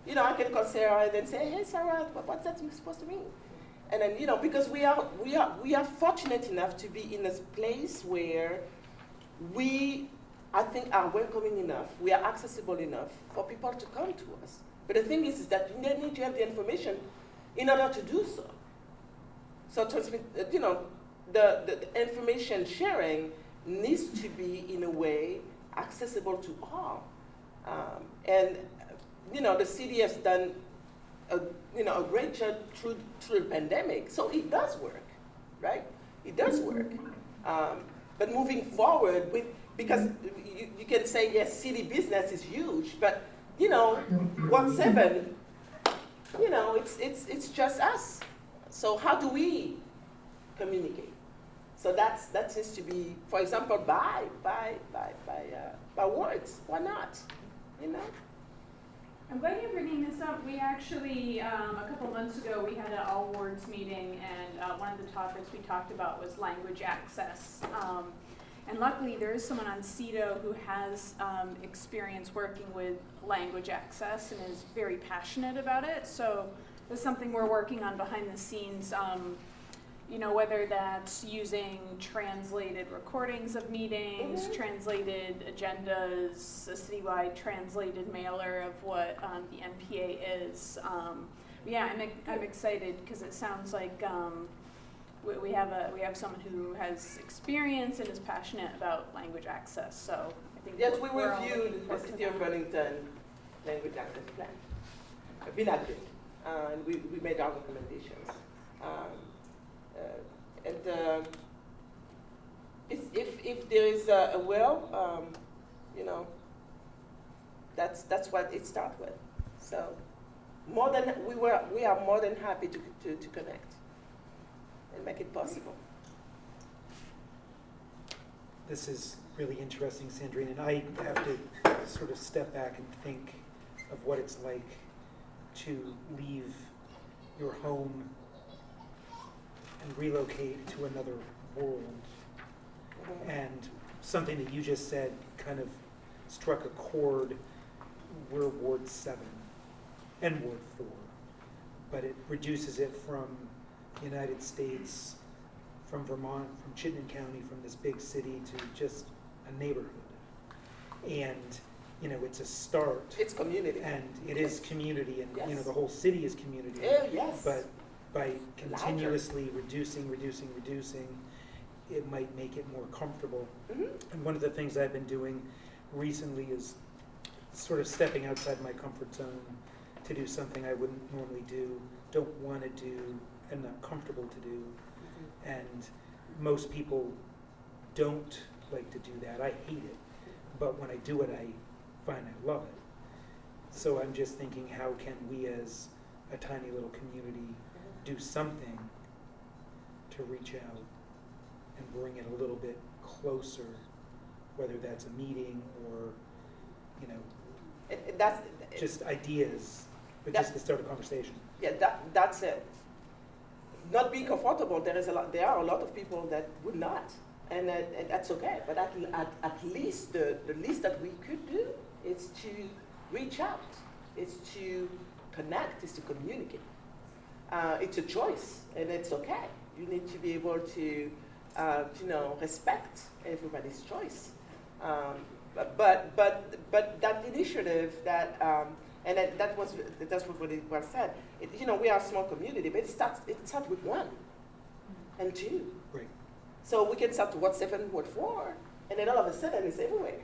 You know, I can call Sarah and then say, hey, Sarah, what, what's that supposed to mean? And then, you know, because we are, we are, we are fortunate enough to be in a place where we, I think, are welcoming enough, we are accessible enough for people to come to us. But the thing is, is that they need to have the information in order to do so. So transmit, uh, you know, the, the, the information sharing needs to be, in a way, accessible to all. Um, and, you know, the city has done a, you know, a great job through, through the pandemic, so it does work, right? It does work. Um, but moving forward with, because you, you can say, yes, city business is huge, but, you know, one seven, you know, it's, it's, it's just us. So how do we communicate? So that's, that seems to be, for example, by, by, by, by, uh, by words, why not? You know? I'm glad you're bringing this up. We actually, um, a couple months ago, we had an all wards meeting, and uh, one of the topics we talked about was language access. Um, and luckily, there is someone on CEDO who has um, experience working with language access and is very passionate about it. So it's something we're working on behind the scenes. Um, you know, whether that's using translated recordings of meetings, translated agendas, a citywide translated mailer of what um, the NPA is. Um, yeah, I'm, I'm excited because it sounds like um, we, we have a we have someone who has experience and is passionate about language access. So I think Yes, we reviewed the City of. Burlington language access plan. I've been at it, uh, and we, we made our recommendations. Um, uh, and uh, if, if there is a, a will, um, you know, that's, that's what it starts with. So more than, we were, we are more than happy to, to, to connect and make it possible. This is really interesting, Sandrine, and I have to sort of step back and think of what it's like to leave your home and relocate to another world. Mm-hmm. And something that you just said kind of struck a chord. We're Ward seven and Ward four, but it reduces it from United States, from Vermont, from Chittenden County, from this big city to just a neighborhood. And, you know, it's a start. It's community. And it is community, and, you know, the whole city is community. Oh, yes. But by continuously reducing, reducing, reducing, it might make it more comfortable. Mhm. And one of the things I've been doing recently is sort of stepping outside my comfort zone to do something I wouldn't normally do, don't want to do, and not comfortable to do. Mm-hmm. And most people don't like to do that. I hate it. But when I do it, I find I love it. So I'm just thinking, how can we as a tiny little community mm-hmm. do something to reach out and bring it a little bit closer, whether that's a meeting or, you know, It- it- that's, just ideas, but just to start a conversation. Yeah, that, that's it. Not being comfortable, there is a lot, there are a lot of people that would not, and, uh, and that's okay. But at, at, at least the, the least that we could do is to reach out, is to connect, is to communicate. Uh, it's a choice, and it's okay. You need to be able to, uh, you know, respect everybody's choice. Um, but, but, but, but that initiative that, um, and that, that was, that's what really was said. It, you know, we are a small community, but it starts, it starts with one and two. Right. So we can start to what seven, what four, and then all of a sudden it's everywhere,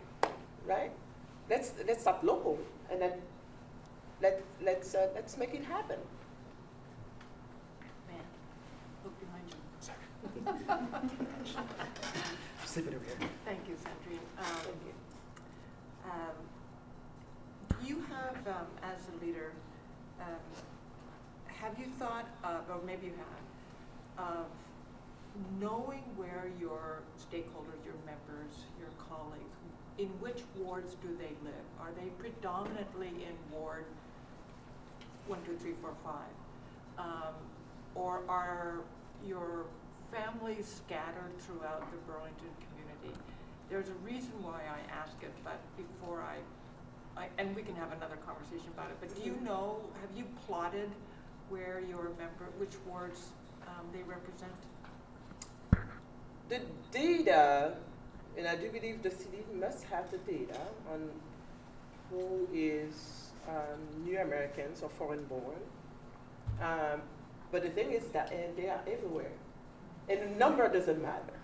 right? Let's, let's start local, and then let, let's, uh, let's make it happen. Man, look behind you. Sleeping over here. Thank you, Sandrine. Um, um, You have, um, as a leader, um, have you thought, of, or maybe you have, of knowing where your stakeholders, your members, your colleagues, in which wards do they live? Are they predominantly in Ward one, two, three, four, five? Um, Or are your families scattered throughout the Burlington community? There's a reason why I ask it, but before I, And we can have another conversation about it, but do you know, have you plotted where your member, which wards um, they represent? The data, and I do believe the city must have the data on who is um, new Americans or foreign born. Um, but the thing is that they are everywhere. And the number doesn't matter.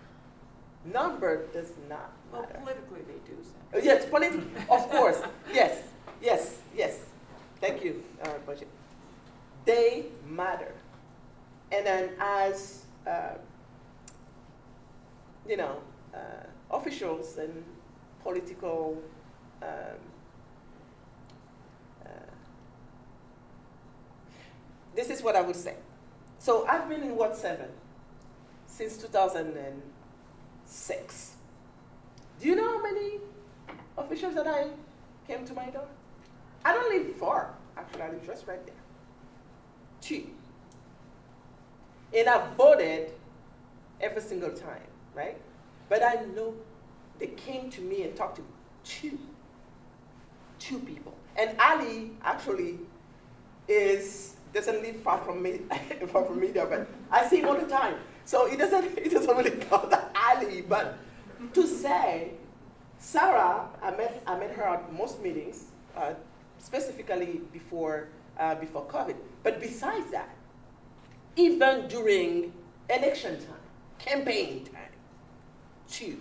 Number does not Well, matter. politically, they do say. Uh, Yes, politically, of course, yes, yes, yes. Thank you, uh, Budget. They matter. And then as, uh, you know, uh, officials and political, um, uh, this is what I would say. So I've been in Ward 7 since 2006. Do you know how many officials that I came to my door? I don't live far, actually, I live just right there. Two. And I voted every single time, right? But I know they came to me and talked to two, two people. And Ali actually is doesn't live far from me, far from me there, but I see him all the time. So it doesn't, it doesn't really that Ali, but to say, Sarah, I met, I met her at most meetings, uh, specifically before, uh, before COVID. But besides that, even during election time, campaign time, two,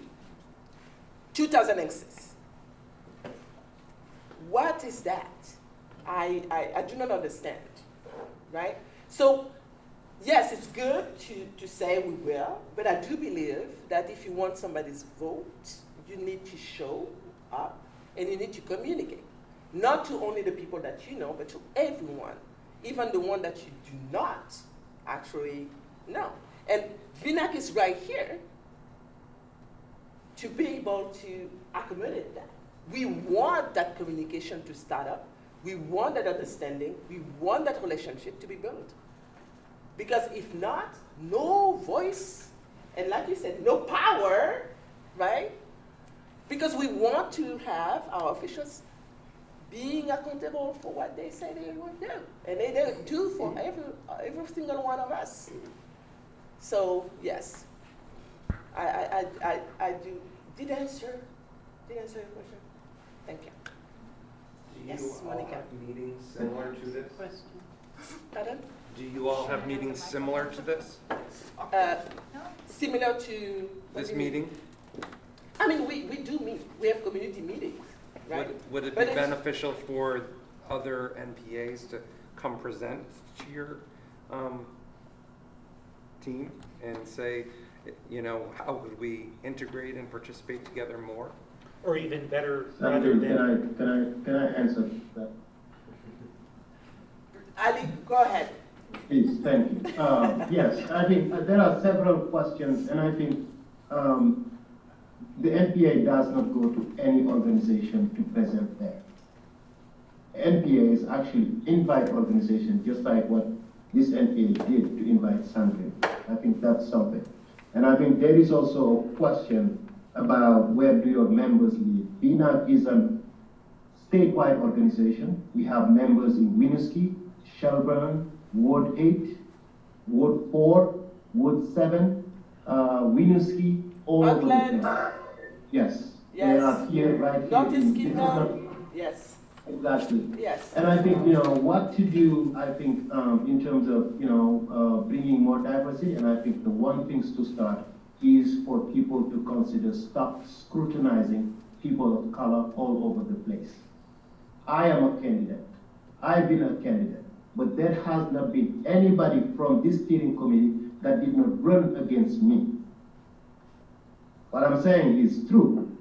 2006. What is that? I, I, I do not understand, right? So, yes, it's good to, to say we will, but I do believe that if you want somebody's vote, you need to show up and you need to communicate. Not to only the people that you know, but to everyone, even the one that you do not actually know. And VINAC is right here to be able to accommodate that. We want that communication to start up. We want that understanding. We want that relationship to be built. Because if not, no voice, and like you said, no power, right? Because we want to have our officials being accountable for what they say they will do. And they, they do for every, every single one of us. So, yes, I, I, I, I, I do, did I answer, did I answer your question? Thank you. Do Yes, you all Monica. have meetings similar to this? Question. Pardon? Do you all have meetings similar to this? Uh, similar to. This do mean? meeting? I mean, we, we do meet, we have community meetings, right? Would, would it But be it's- beneficial for other NPAs to come present to your um, team and say, you know, how would we integrate and participate together more? Or even better, rather Sandrine, can than, I, can I, can I answer that? Ali, go ahead. Please, thank you. Uh, Yes, I think uh, there are several questions, and I think um, the NPA does not go to any organization to present there. NPA is actually invite organizations, just like what this NPA did to invite Sandrine. I think that's something. And I think there is also a question about where do your members live. VNAC is a statewide organization. We have members in Winooski, Shelburne, Ward 8, Ward 4, Ward 7, uh, Winooski, all over the Auckland. place. Yes, they Yes. are here, right here. Northeast in- this not- Yes, Exactly. yes. And I think, you know, what to do, I think, um, in terms of, you know, uh, bringing more diversity, and I think the one things to start is for people to consider stop scrutinizing people of color all over the place. I am a candidate. I've been a candidate. But there has not been anybody from this steering committee that did not run against me. What I'm saying is true,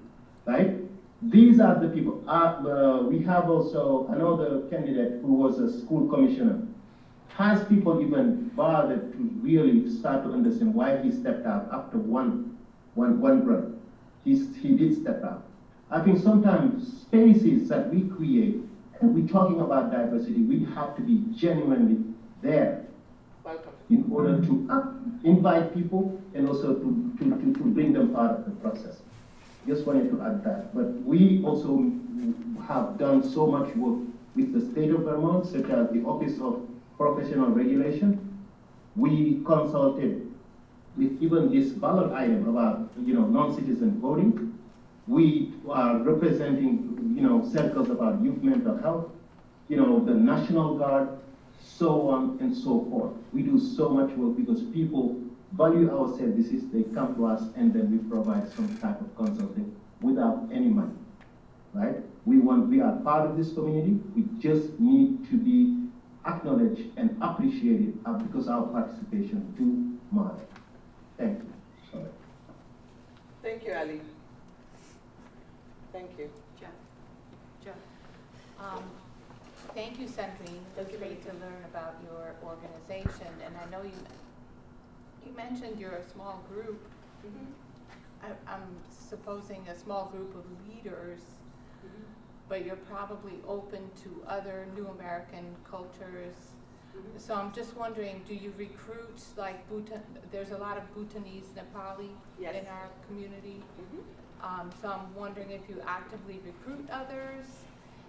right? These are the people. Uh, uh, we have also another candidate who was a school commissioner. Has people even bothered to really start to understand why he stepped out after one, one, one run? He's, he did step out. I think sometimes spaces that we create, we're talking about diversity, we have to be genuinely there in order to invite people and also to, to, to, to bring them part of the process. Just wanted to add that. But we also have done so much work with the state of Vermont, such as the Office of Professional Regulation. We consulted with even this ballot item about, you know, non-citizen voting. We are representing, you know, circles about youth mental health, you know, the National Guard, so on and so forth. We do so much work because people value our services, they come to us and then we provide some type of consulting without any money, right? We want, we are part of this community, we just need to be acknowledged and appreciated uh, because our participation do matter. Thank you. Sorry. Thank you, Ali. Thank you. Jeff, Jeff, um, thank you, Sandrine. It was great to learn about your organization, and I know you, you mentioned you're a small group. Mm-hmm. I, I'm supposing a small group of leaders, mm-hmm. but you're probably open to other new American cultures. Mm-hmm. So I'm just wondering, do you recruit like Bhutan, there's a lot of Bhutanese, Nepali Yes. in our community? Um, so I'm wondering if you actively recruit others?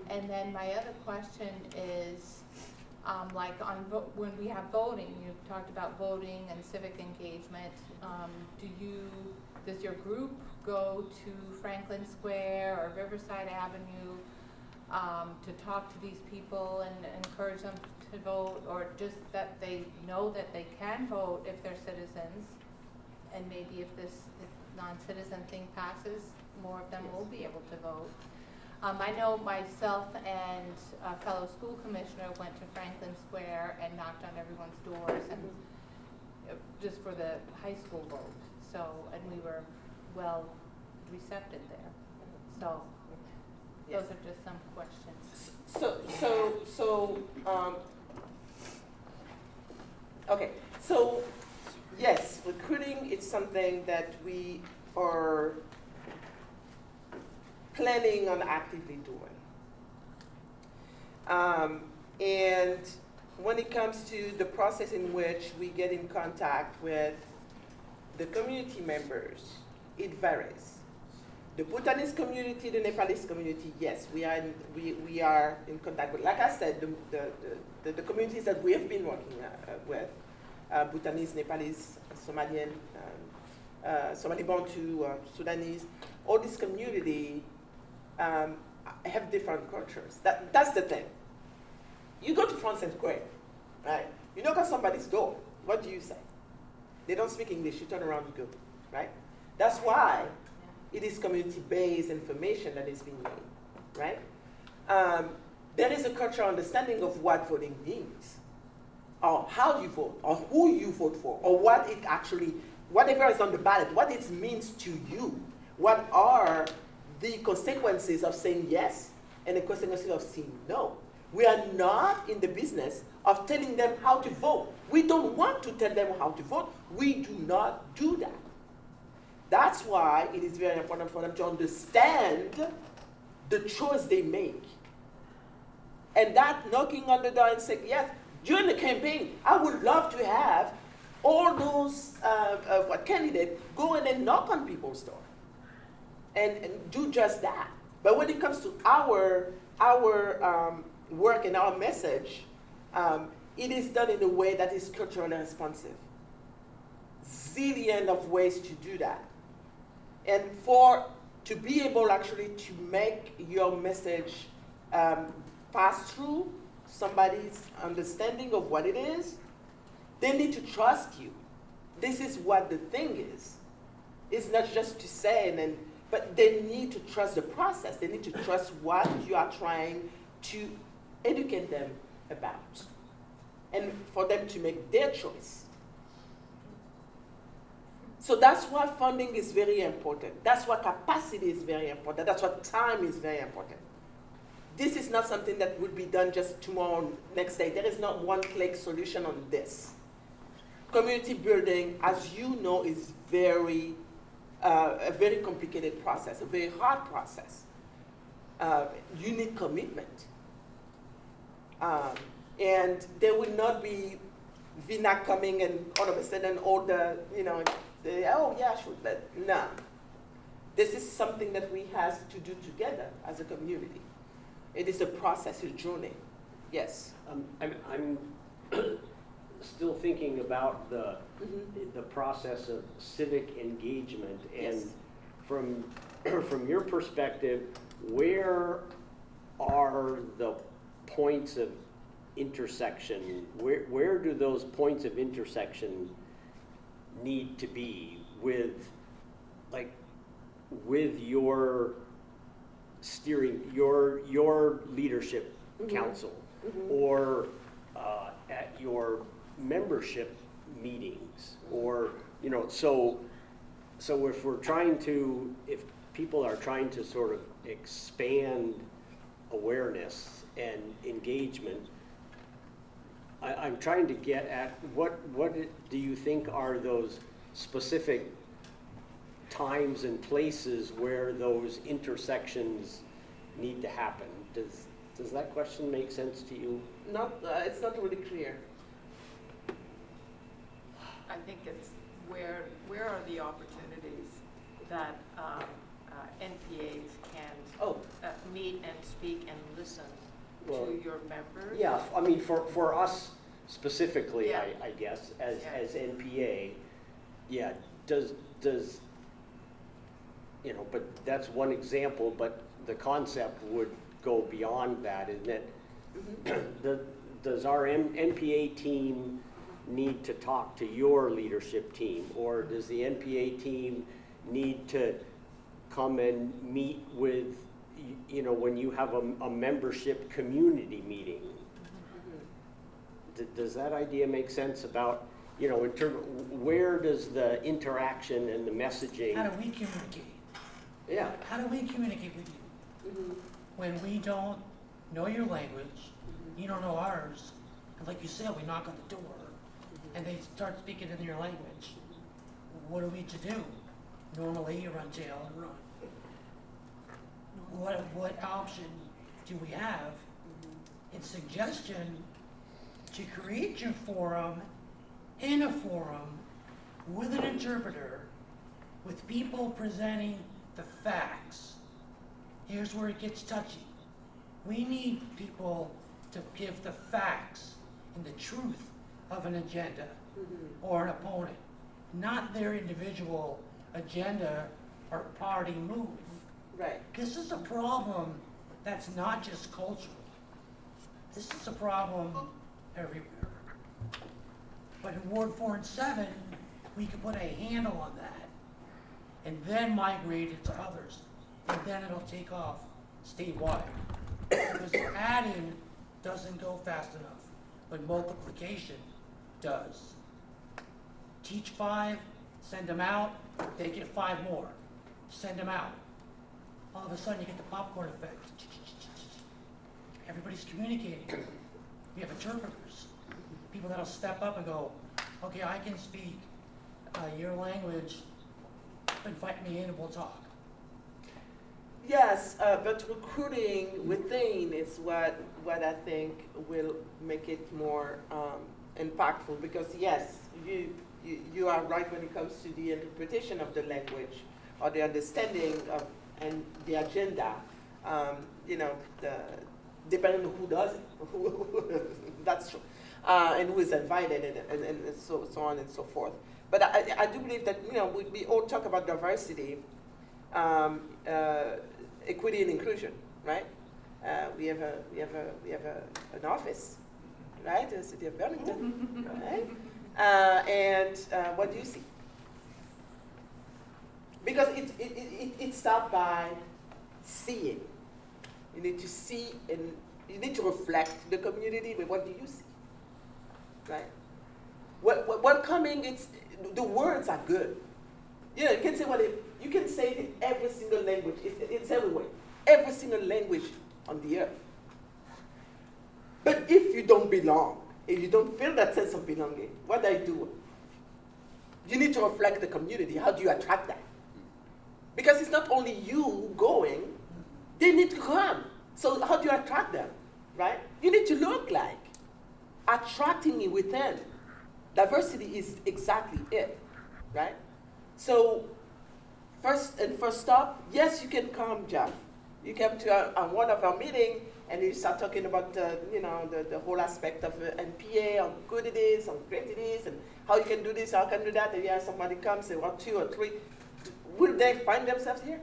And then my other question is, um, like on, when we have voting, you talked about voting and civic engagement. Um, do you, does your group go to Franklin Square or Riverside Avenue, um, to talk to these people and encourage them to vote? Or just that they know that they can vote if they're citizens? And maybe if this, non-citizen thing passes, more of them will be able to vote. Um, I know myself and a fellow school commissioner went to Franklin Square and knocked on everyone's doors and, uh, just for the high school vote. So, and we were well receptive there. So, those are just some questions. So, so, so, um, okay, so, yes, recruiting is something that we are planning on actively doing. Um, and when it comes to the process in which we get in contact with the community members, it varies. The Bhutanese community, the Nepalese community, yes, we are in, we, we are in contact with. Like I said, the, the, the, the communities that we have been working uh, with, Bhutanese, Nepalese, Somalian, um, uh, Somali Bantu, uh, Sudanese, all this community um, have different cultures. That, that's the thing. You go to Franklin Square, right? You knock on somebody's door. What do you say? They don't speak English. You turn around, you go, right? That's why it is community-based information that is being made, right? Um, there is a cultural understanding of what voting means, or how you vote, or who you vote for, or what it actually, whatever is on the ballot, what it means to you. What are the consequences of saying yes and the consequences of saying no? We are not in the business of telling them how to vote. We don't want to tell them how to vote. We do not do that. That's why it is very important for them to understand the choice they make. And that knocking on the door and saying, yes, during the campaign, I would love to have all those uh, uh, what candidates go in and knock on people's door and, and do just that. But when it comes to our, our um, work and our message, um, it is done in a way that is culturally responsive. Zillion of ways to do that. And for to be able actually to make your message um, pass through somebody's understanding of what it is, they need to trust you. This is what the thing is. It's not just to say and then, but they need to trust the process. They need to trust what you are trying to educate them about. And for them to make their choice. So that's why funding is very important. That's why capacity is very important. That's why time is very important. This is not something that would be done just tomorrow, next day. There is not one click solution on this. Community building, as you know, is very, uh, a very complicated process, a very hard process. Uh, you need commitment. Um, and there will not be Vina coming and all of a sudden all the, you know, the, oh yeah, sure, but no. This is something that we have to do together as a community. It is a process, a journey. Yes. Um, I'm, I'm still thinking about the, the process of civic engagement. And Yes. from, from your perspective, where are the points of intersection? Where, where do those points of intersection need to be with, like, with your steering, your, your leadership Mhm. council? Mhm. Or uh, at your membership meetings? Or, you know, so, so if we're trying to, if people are trying to sort of expand awareness and engagement, I, I'm trying to get at what, what do you think are those specific times and places where those intersections need to happen? Does, does that question make sense to you? Not, uh, it's not really clear. I think it's where, where are the opportunities that um, uh, NPAs can Oh. uh, meet and speak and listen Well, to your members? Yeah, I mean, for, for us specifically, I, I guess, as, Yeah. as NPA, yeah, does, does, you know, but that's one example, but the concept would go beyond that, isn't it? Mm-hmm. The, does our M- NPA team need to talk to your leadership team? Or does the NPA team need to come and meet with, you know, when you have a, a membership community meeting? D- Does that idea make sense about, you know, in terms, where does the interaction and the messaging? How do we communicate? Yeah, How do we communicate with you? Mm-hmm. When we don't know your language, mm-hmm. you don't know ours, and like you said, we knock on the door, mm-hmm. and they start speaking in your language. What are we to do? Normally, you run jail and run. What, what option do we have in suggestion to create your forum in a forum with an interpreter, with people presenting the facts? Here's where it gets touchy. We need people to give the facts and the truth of an agenda mm-hmm. or an opponent, not their individual agenda or party move. Right. This is a problem that's not just cultural. This is a problem everywhere. But in Ward four and seven, we can put a handle on that and then migrate it to others. And then it'll take off statewide. Because adding doesn't go fast enough, but multiplication does. Teach five, send them out, they get five more. Send them out. All of a sudden, you get the popcorn effect. Everybody's communicating. We have interpreters, people that'll step up and go, okay, I can speak uh, your language, invite me in and we'll talk. Yes, uh, but recruiting within is what, what I think will make it more um, impactful because yes, you, you, you are right when it comes to the interpretation of the language or the understanding of and the agenda. Um, you know, the, depending on who does it, that's true, uh, and who is invited and, and, and so, so on and so forth. But I, I do believe that, you know, we, we all talk about diversity, um, uh, equity and inclusion, right? Uh, we have a, we have a, we have a, an office, right, in the city of Burlington, right? Uh, and uh, what do you see? Because it, it, it, it, starts by seeing. You need to see and you need to reflect the community, but what do you see? Right? What, what, welcoming, it's, the words are good. You know, you can say what it, you can say it in every single language. It's, it's everywhere. Every single language on the earth. But if you don't belong, if you don't feel that sense of belonging, what do I do? You need to reflect the community. How do you attract that? Because it's not only you going, they need to come. So how do you attract them? Right? You need to look like attracting it within. Diversity is exactly it. Right? So first and first stop, yes, you can come, Jeff. You come to a one of our meeting and you start talking about uh, you know the, the whole aspect of uh, NPA, how good it is, how great it is, and how you can do this, how can do that. And yeah, somebody comes, they want two or three. Will they find themselves here?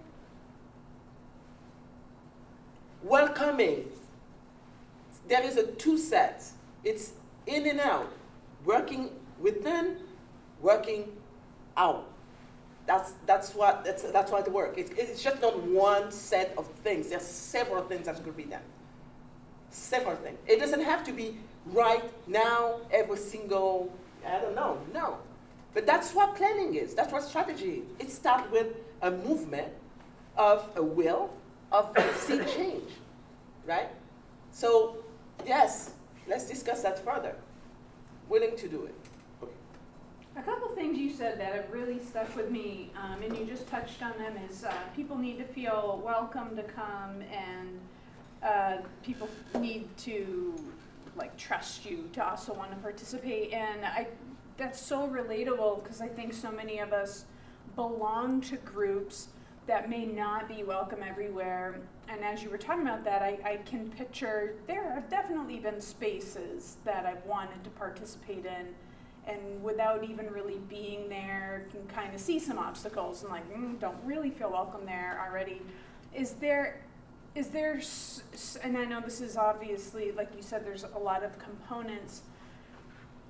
Welcoming. There is a two sets. It's in and out, working within, working out. That's, that's what, that's, that's why it works. It's, it's just not one set of things. There's several things that could be done. Several things. It doesn't have to be right now, every single, I don't know, no. But that's what planning is. That's what strategy is. It starts with a movement of a will of see change, right? So, yes, let's discuss that further. Willing to do it. A couple things you said that have really stuck with me, um, and you just touched on them, is uh, people need to feel welcome to come, and uh, people need to like trust you to also want to participate. And I, that's so relatable because I think so many of us belong to groups that may not be welcome everywhere. And as you were talking about that, I, I can picture there have definitely been spaces that I've wanted to participate in and without even really being there can kind of see some obstacles and like mm, don't really feel welcome there already. Is there is there and i know this is obviously like you said there's a lot of components.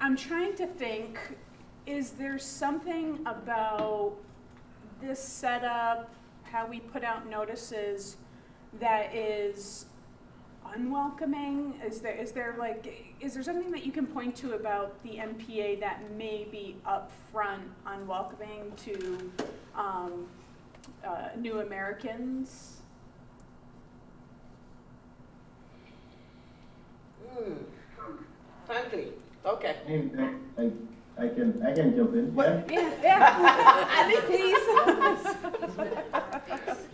I'm trying to think is there something about this setup how we put out notices that is unwelcoming? Is there is there like is there something that you can point to about the NPA that may be upfront unwelcoming to um, uh, new Americans? Hmm. Frankly, okay. I, I, I can, I can jump in, yeah? Yeah, yeah. Ali, please.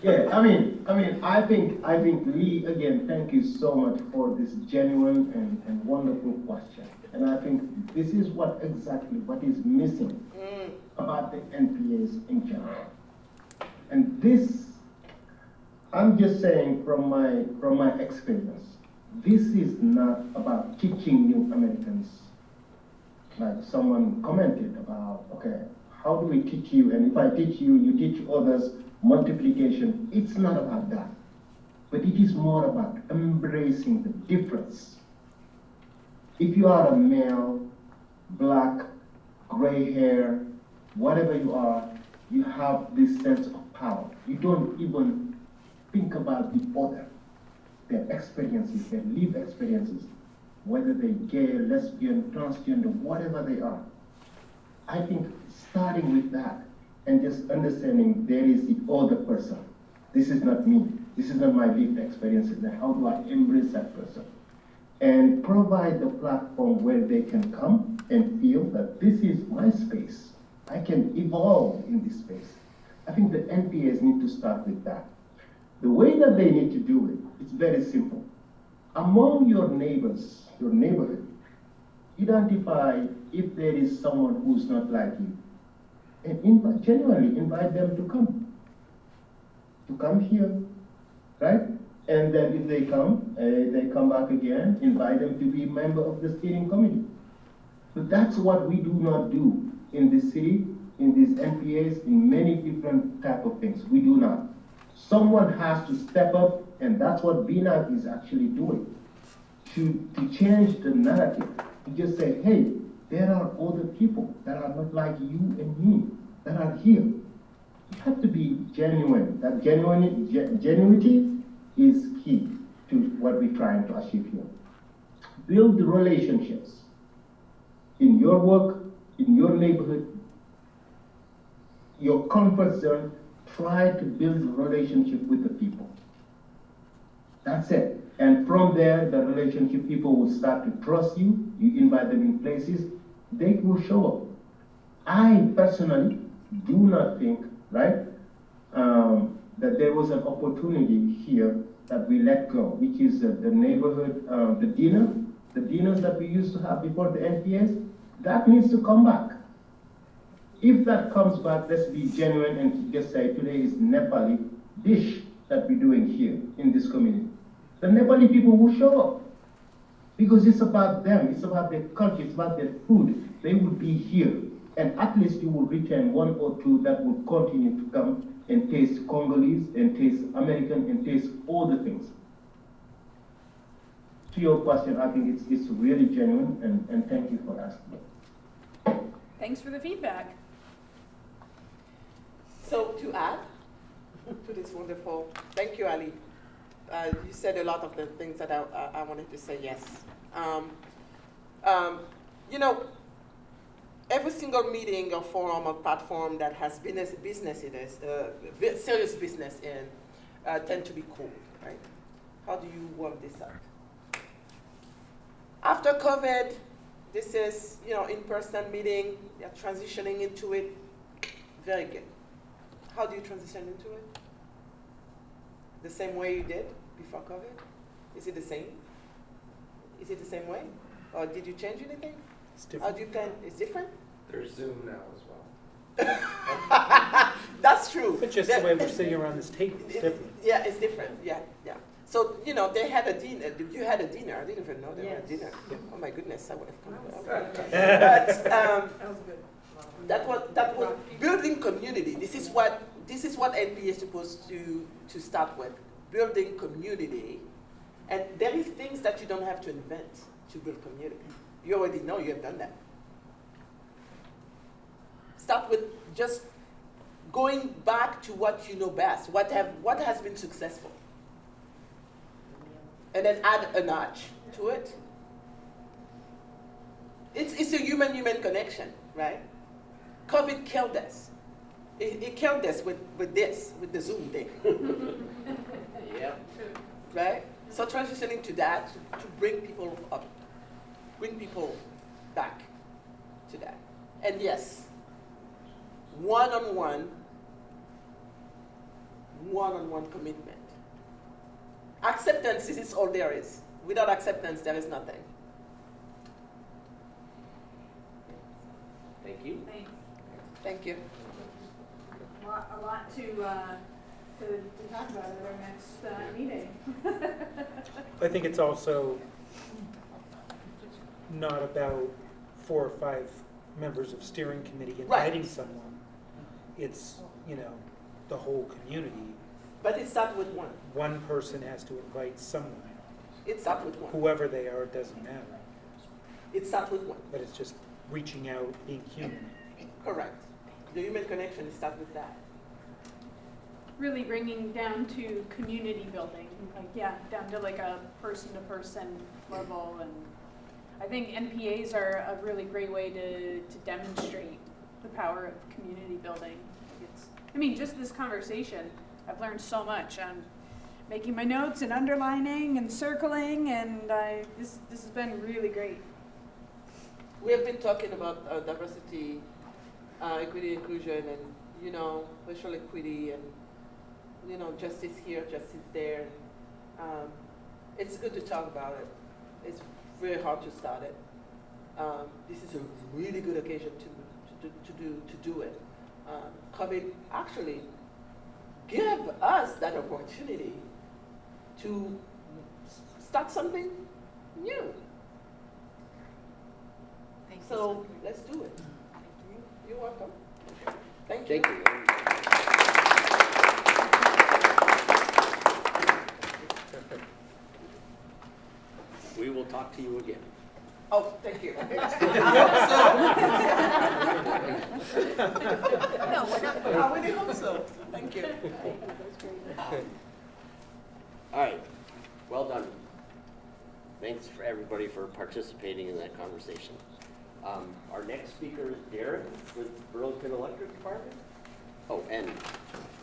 Yeah, I mean, I mean, I think, I think Lee, again, thank you so much for this genuine and, and wonderful question. And I think this is what exactly what is missing Mm. about the NPAs in general. And this, I'm just saying from my, from my experience, this is not about teaching new Americans. Like someone commented about, okay, how do we teach you? And if I teach you, you teach others multiplication. It's not about that. But it is more about embracing the difference. If you are a male, black, gray hair, whatever you are, you have this sense of power. You don't even think about the other, their experiences, their lived experiences, whether they're gay, lesbian, transgender, whatever they are. I think starting with that and just understanding there is the other person. This is not me. This is not my lived experiences. Then how do I embrace that person? And provide the platform where they can come and feel that this is my space. I can evolve in this space. I think the NPAs need to start with that. The way that they need to do it, it is very simple. Among your neighbors, your neighborhood, identify if there is someone who's not like you. And genuinely invite them to come. To come here, right? And then if they come, uh, they come back again, invite them to be a member of the steering committee. But that's what we do not do in this city, in these NPAs, in many different type of things. We do not. Someone has to step up, and that's what VNAC is actually doing, to, to change the narrative, to just say, hey, there are other people that are not like you and me, that are here. You have to be genuine. That genuine, ge- genuinity is key to what we're trying to achieve here. Build relationships in your work, in your neighborhood, your comfort zone. Try to build a relationship with the people. That's it. And from there, the relationship people will start to trust you. You invite them in places, they will show up. I personally do not think, right, um, that there was an opportunity here that we let go, which is uh, the neighborhood, um, the dinner, the dinners that we used to have before the NPS, that needs to come back. If that comes back, let's be genuine and just say today is Nepali dish that we're doing here in this community. The Nepali people will show up because it's about them, it's about their culture, it's about their food. They would be here, and at least you will return one or two that will continue to come and taste Congolese and taste American and taste all the things. To your question, I think it's, it's really genuine, and, and thank you for asking. Thanks for the feedback. So to add to this wonderful, thank you, Ali. Uh, you said a lot of the things that I, I, I wanted to say yes. Um, um, you know, every single meeting or forum or platform that has business, business in it, uh, serious business in, uh, tend to be cool, right? How do you work this out? After COVID, this is, you know, in-person meeting, you're transitioning into it, very good. How do you transition into it? The same way you did before COVID? Is it the same? Is it the same way? Or did you change anything? It's How different. do you plan, it's different? There's Zoom now as well. That's true. But just the way we're sitting around this table, it's different. Yeah, it's different, yeah, yeah. So, you know, they had a dinner, you had a dinner, I didn't even know they had a Yes. dinner. Oh my goodness, I would have come. That was But, um, That was good. that was, that was building community. This is what, this is what NP is supposed to, to start with, building community. And there is things that you don't have to invent to build community. You already know you have done that. Start with just going back to what you know best, what have, what has been successful. And then add a notch to it. It's, it's a human-human connection, right? COVID killed us. It, it killed us with, with this, with the Zoom thing. Yeah. right? So transitioning to that to, to bring people up, bring people back to that. And yes, one-on-one, one-on-one commitment. Acceptance is all there is. Without acceptance, there is nothing. Thank you. Thanks. Thank you. A lot, a lot to, uh, to, to talk about at our next, uh, meeting. I think it's also not about four or five members of steering committee Right. inviting someone. It's, you know, the whole community. But it starts with one. One person has to invite someone. It starts with one. Whoever they are, it doesn't matter. It starts with one. But it's just reaching out, being human. Correct. The human connection starts with that. Really bringing down to community building, like, yeah, down to like a person-to-person level, and I think NPAs are a really great way to, to demonstrate the power of community building. It's, I mean, just this conversation, I've learned so much, I'm making my notes and underlining and circling, and I, this, this has been really great. We have been talking about uh, diversity, uh, equity, inclusion, and you know, racial equity, and you know, justice here, justice there. Um, it's good to talk about it. It's very hard to start it. Um, this is a really good occasion to to, do- to do to do it. Um, COVID actually give us that opportunity to start something new. So let's do it. You're welcome. Thank you. Thank you. We will talk to you again. Oh, thank you. I No, we're not. I really hope so. Thank you. All right, well done. Thanks for everybody for participating in that conversation. Um, Our next speaker is Darren with Burlington Electric Department. Oh, and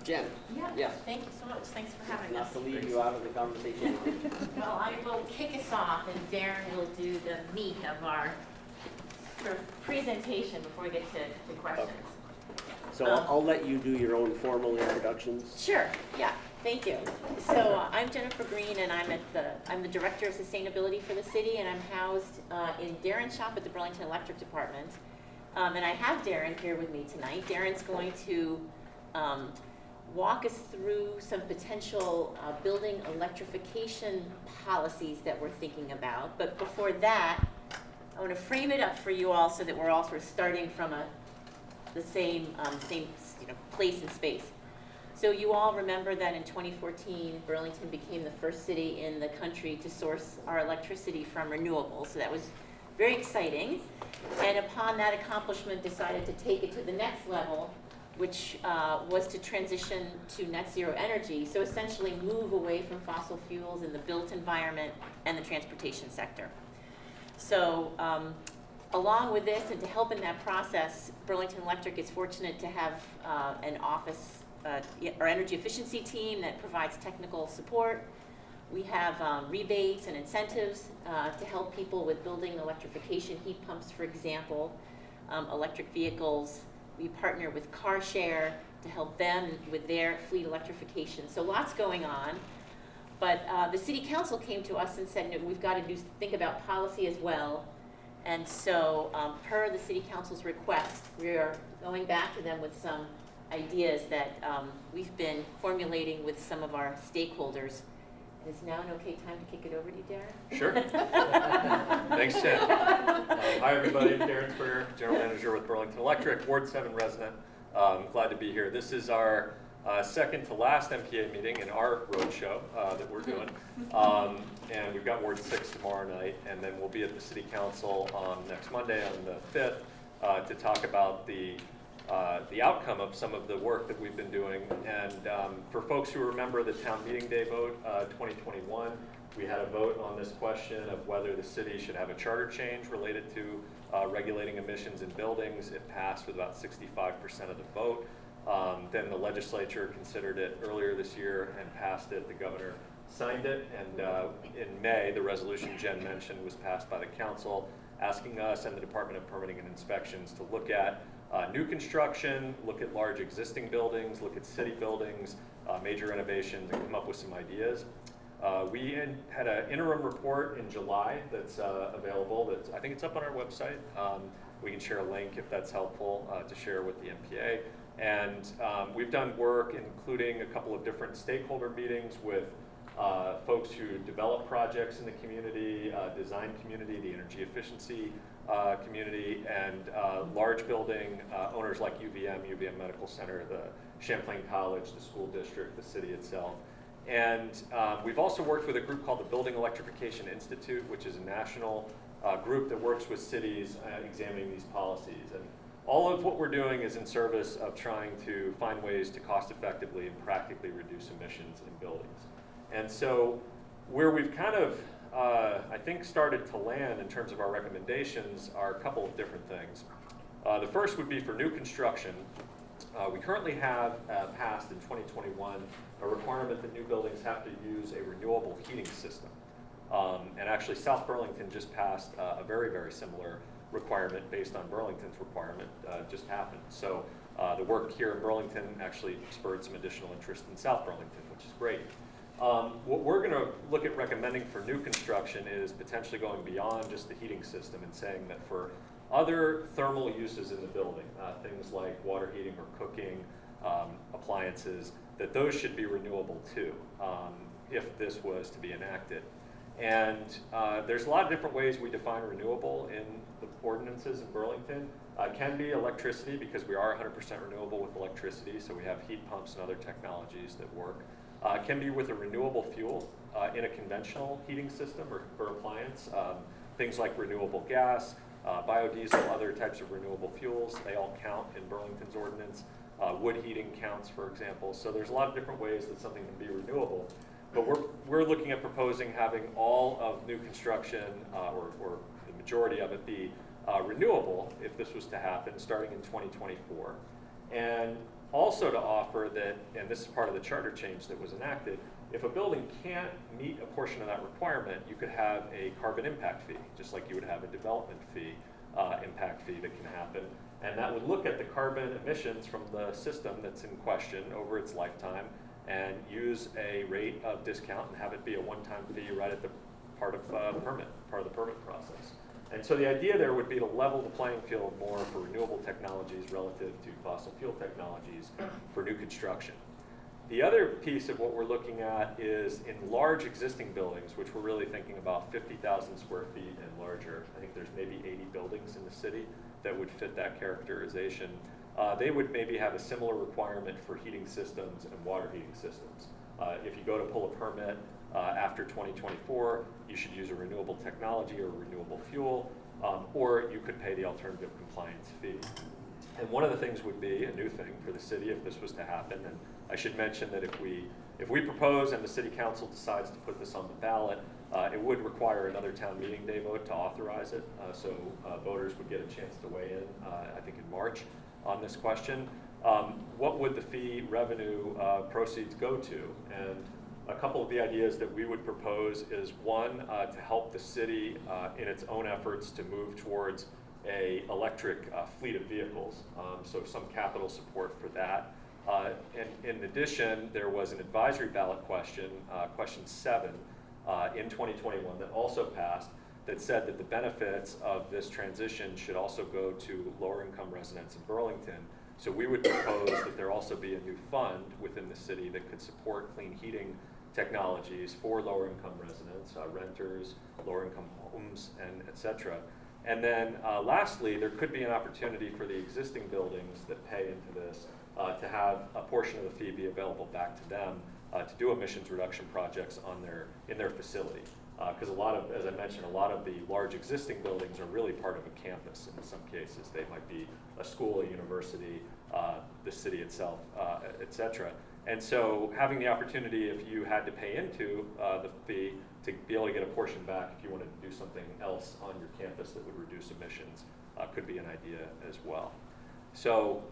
Jen. Yeah, Yes. thank you so much. Thanks for having Not us. to leave you out of the conversation. Well, I will kick us off and Darren will do the meat of our sort of presentation before we get to, to questions. So I'll I'll let you do your own formal introductions. Sure, yeah, thank you. So uh, I'm Jennifer Green and I'm at the, I'm the Director of Sustainability for the city and I'm housed uh, in Darren's shop at the Burlington Electric Department. Um, And I have Darren here with me tonight. Darren's going to um, walk us through some potential uh, building electrification policies that we're thinking about. But before that, I want to frame it up for you all so that we're all sort of starting from a, the same, um, same, you know, place and space. So you all remember that in 2014, Burlington became the first city in the country to source our electricity from renewables. So that was very exciting. And upon that accomplishment, decided to take it to the next level which uh, was to transition to net zero energy, so essentially move away from fossil fuels in the built environment and the transportation sector. So um, along with this and to help in that process, Burlington Electric is fortunate to have uh, an office, uh, our energy efficiency team that provides technical support. We have um, rebates and incentives uh, to help people with building electrification, heat pumps, for example, um, electric vehicles. We partner with CarShare to help them with their fleet electrification. So lots going on. But uh, the city council came to us and said, no, we've got to do, think about policy as well. And so, um, per the city council's request, we are going back to them with some ideas that um, we've been formulating with some of our stakeholders. Is now an okay time to kick it over to you, Darren? Sure. Thanks, Jen. Uh, Hi, everybody. Darren Springer, General Manager with Burlington Electric, Ward 7 resident. Um, glad to be here. This is our uh, second to last NPA meeting in our roadshow uh, that we're doing. Um, and we've got Ward 6 tomorrow night, and then we'll be at the City Council on next Monday on the 5th uh, to talk about the uh, the outcome of some of the work that we've been doing. And um, for folks who remember the town meeting day vote uh, 2021, we had a vote on this question of whether the city should have a charter change related to uh, regulating emissions in buildings. It passed with about 65% of the vote. Um, then the legislature considered it earlier this year and passed it. The governor signed it. And uh, in May, the resolution Jen mentioned was passed by the council asking us and the Department of Permitting and Inspections to look at uh, new construction, look at large existing buildings, look at city buildings, uh, major renovations, and come up with some ideas. Uh, we in, had an interim report in July that's uh, available. I think it's up on our website. Um, we can share a link if that's helpful uh, to share with the NPA. And um, we've done work, including a couple of different stakeholder meetings with uh, folks who develop projects in the community, design community, the energy efficiency uh, community, and uh, large building uh, owners like UVM, UVM Medical Center, the Champlain College, the school district, the city itself. And um, we've also worked with a group called the Building Electrification Institute, which is a national uh, group that works with cities examining these policies. And all of what we're doing is in service of trying to find ways to cost effectively and practically reduce emissions in buildings. And so where we've kind of, uh, I think, started to land in terms of our recommendations are a couple of different things. Uh, the first would be for new construction. Uh, we currently have uh, passed in 2021 a requirement that new buildings have to use a renewable heating system. Um, and actually South Burlington just passed uh, a very, very similar requirement based on Burlington's requirement uh, just happened. So the work here in Burlington actually spurred some additional interest in South Burlington, which is great. Um, what we're going to look at recommending for new construction is potentially going beyond just the heating system and saying that for other thermal uses in the building, uh, things like water heating or cooking, um, appliances, that those should be renewable too, um, if this was to be enacted. And uh, there's a lot of different ways we define renewable in the ordinances in Burlington. Uh, can be electricity because we are 100% renewable with electricity, so we have heat pumps and other technologies that work. Uh, can be with a renewable fuel uh, in a conventional heating system or, or appliance. Um, things like renewable gas, uh, biodiesel, other types of renewable fuels, they all count in Burlington's ordinance. Uh, wood heating counts, for example. So there's a lot of different ways that something can be renewable. But we're, we're looking at proposing having all of new construction, uh, or, or the majority of it, be uh, renewable if this was to happen starting in 2024. And also to offer that, and this is part of the charter change that was enacted, if a building can't meet a portion of that requirement, you could have a carbon impact fee, just like you would have a development fee, uh, impact fee that can happen. And that would look at the carbon emissions from the system that's in question over its lifetime and use a rate of discount and have it be a one-time fee right at the part of uh, permit, part of the permit process. And so the idea there would be to level the playing field more for renewable technologies relative to fossil fuel technologies for new construction. The other piece of what we're looking at is in large existing buildings, which we're really thinking about 50,000 square feet and larger. I think there's maybe 80 buildings in the city that would fit that characterization. Uh, they would maybe have a similar requirement for heating systems and water heating systems. Uh, if you go to pull a permit, uh, after 2024, you should use a renewable technology or renewable fuel, um, or you could pay the alternative compliance fee. And one of the things would be, a new thing for the city if this was to happen, and I should mention that if we, if we propose and the city council decides to put this on the ballot, uh, it would require another town meeting day vote to authorize it, uh, so uh, voters would get a chance to weigh in, uh, I think in March, on this question. Um, What would the fee revenue uh, proceeds go to? And a couple of the ideas that we would propose is one, uh, to help the city uh, in its own efforts to move towards a electric uh, fleet of vehicles, um, so some capital support for that. Uh, And in addition, there was an advisory ballot question, uh, question seven, uh, in 2021 that also passed, that said that the benefits of this transition should also go to lower income residents in Burlington. So we would propose that there also be a new fund within the city that could support clean heating technologies for lower income residents, uh, renters, lower income homes, and et cetera. And then uh, lastly, there could be an opportunity for the existing buildings that pay into this uh, to have a portion of the fee be available back to them uh, to do emissions reduction projects on their, in their facility. Because a lot of, as I mentioned, a lot of the large existing buildings are really part of a campus in some cases. They might be a school, a university, uh, the city itself, uh, et cetera. And so having the opportunity, if you had to pay into uh, the fee, to be able to get a portion back if you wanted to do something else on your campus that would reduce emissions uh, could be an idea as well. So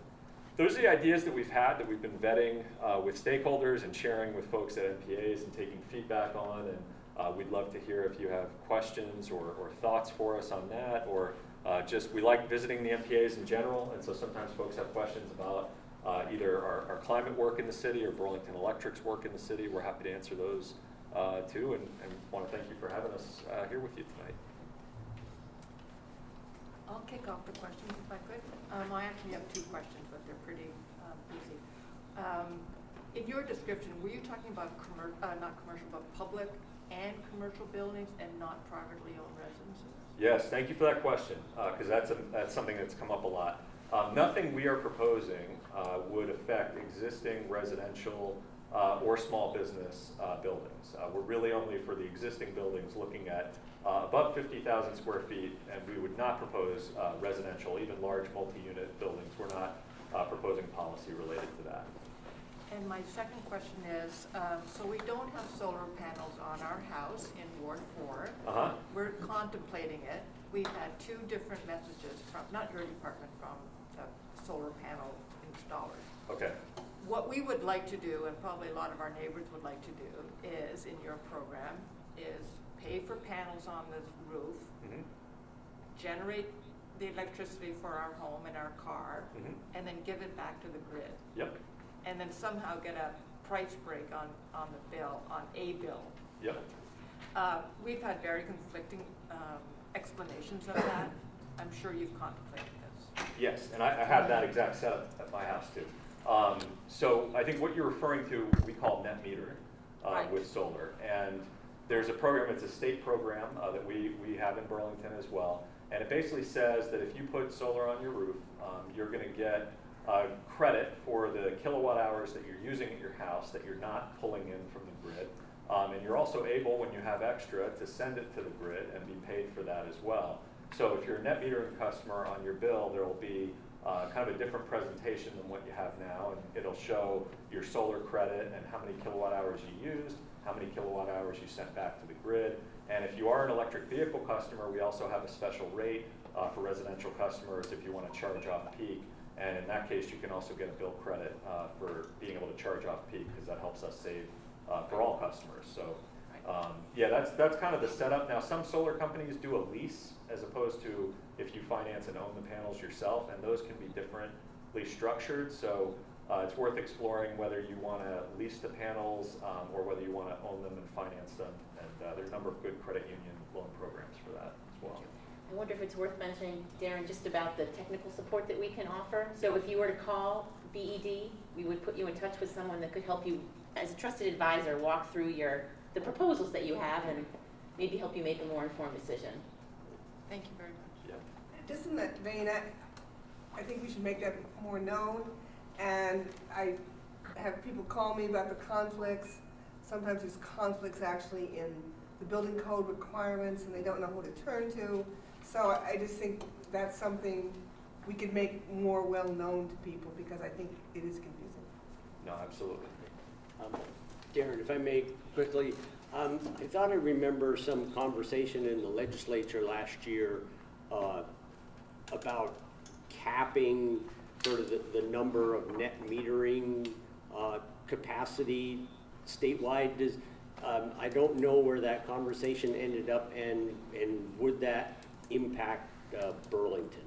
those are the ideas that we've had, that we've been vetting uh, with stakeholders and sharing with folks at NPAs and taking feedback on. And uh, we'd love to hear if you have questions or, or thoughts for us on that, or uh, just we like visiting the NPAs in general. And so sometimes folks have questions about uh, either our, our climate work in the city or Burlington Electric's work in the city. We're happy to answer those uh, too, and, and want to thank you for having us uh, here with you tonight. I'll kick off the questions if I could. Um, I actually have two questions, but they're pretty, um, easy. Um, in your description, were you talking about commer, uh, not commercial, but public and commercial buildings and not privately owned residences? Yes, thank you for that question, because that's, a- that's something that's come up a lot. Um, Nothing we are proposing uh, would affect existing residential uh, or small business uh, buildings. Uh, We're really only for the existing buildings looking at uh, above 50,000 square feet, and we would not propose uh, residential, even large multi-unit buildings. We're not uh, proposing policy related to that. And my second question is, um, so we don't have solar panels on our house in Ward Four. Uh-huh. We're contemplating it. We've had two different messages from, not your department, from solar panel installers. Okay. What we would like to do, and probably a lot of our neighbors would like to do, is, in your program, is pay for panels on the roof, Mhm. generate the electricity for our home and our car, Mhm. and then give it back to the grid. Yep, And then somehow get a price break on, on the bill, on a bill. yep. Uh, We've had very conflicting um, explanations of that. I'm sure you've contemplated this. Yes, and I, I have that exact setup at my house too. Um, so I think what you're referring to, we call net metering, uh, Right. with solar. And there's a program, it's a state program, uh, that we, we have in Burlington as well. And it basically says that if you put solar on your roof, um, you're gonna get, uh, credit for the kilowatt hours that you're using at your house that you're not pulling in from the grid. Um, and you're also able, when you have extra, to send it to the grid and be paid for that as well. So if you're a net metering customer on your bill, there will be uh, kind of a different presentation than what you have now, and it'll show your solar credit and how many kilowatt hours you used, how many kilowatt hours you sent back to the grid. And if you are an electric vehicle customer, we also have a special rate uh, for residential customers if you want to charge off peak. And in that case, you can also get a bill credit uh, for being able to charge off peak, because that helps us save uh, for all customers. So, um, yeah, that's, that's kind of the setup. Now, some solar companies do a lease as opposed to if you finance and own the panels yourself, and those can be differently structured. So uh, it's worth exploring whether you want to lease the panels um, or whether you want to own them and finance them. And uh, there are a number of good credit union loan programs for that as well. I wonder if it's worth mentioning, Darren, just about the technical support that we can offer. So if you were to call BED, we would put you in touch with someone that could help you, as a trusted advisor, walk through your, the proposals that you have and maybe help you make a more informed decision. Thank you very much. Just in that vein, I, I think we should make that more known. And I have people call me about the conflicts. Sometimes there's conflicts actually in the building code requirements and they don't know who to turn to. So I I just think that's something we could make more well-known to people, because I think it is confusing. No, absolutely. Um, Darren, if I may quickly, um, I thought I remember some conversation in the legislature last year uh, about capping sort of the, the number of net metering uh, capacity statewide. Does, um, I don't know where that conversation ended up and, and would that impact uh, Burlington?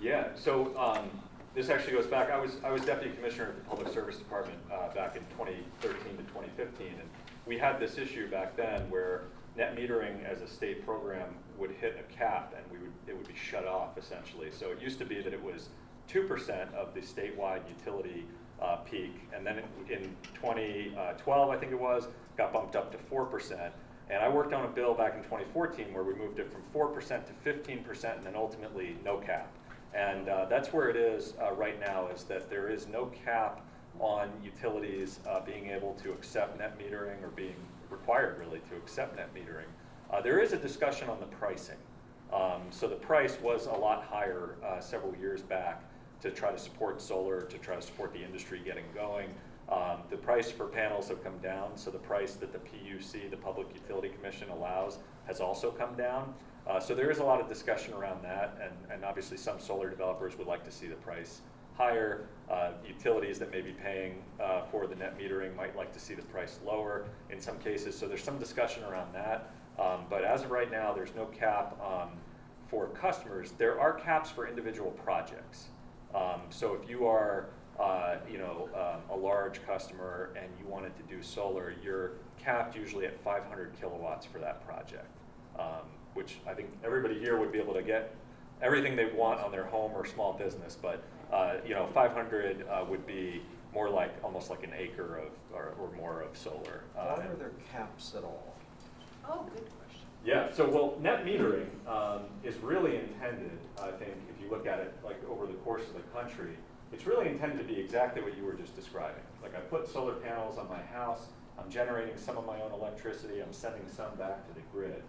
Yeah, so um, this actually goes back, I was, I was deputy commissioner of the Public Service Department uh, back in 2013 to 2015, and we had this issue back then where net metering as a state program would hit a cap and we would, it would be shut off essentially. So it used to be that it was 2% of the statewide utility uh, peak, and then in 2012, I think it was, got bumped up to 4%. And I worked on a bill back in 2014 where we moved it from 4% to 15% and then ultimately no cap. And uh, that's where it is uh, right now, is that there is no cap on utilities uh, being able to accept net metering or being required really to accept net metering. Uh, there is a discussion on the pricing. Um, so the price was a lot higher uh, several years back to try to support solar, to try to support the industry getting going. Um, the price for panels have come down, so the price that the PUC, the Public Utility Commission, allows has also come down. Uh, so there is a lot of discussion around that, and, and obviously some solar developers would like to see the price higher. Uh, utilities that may be paying uh, for the net metering might like to see the price lower in some cases. So there's some discussion around that. Um, but as of right now, there's no cap um, for customers. There are caps for individual projects. Um, so if you are, uh, you know, um, a large customer and you wanted to do solar, you're capped usually at 500 kilowatts for that project, um, which I think everybody here would be able to get everything they want on their home or small business. But uh, you know, 500 uh, would be more like almost like an acre of or, or more of solar. Uh, Why are there caps at all? Oh, good question. yeah, so well, net metering um, is really intended, I think, if you look at it like over the course of the country, it's really intended to be exactly what you were just describing. Like I put solar panels on my house, I'm generating some of my own electricity, I'm sending some back to the grid.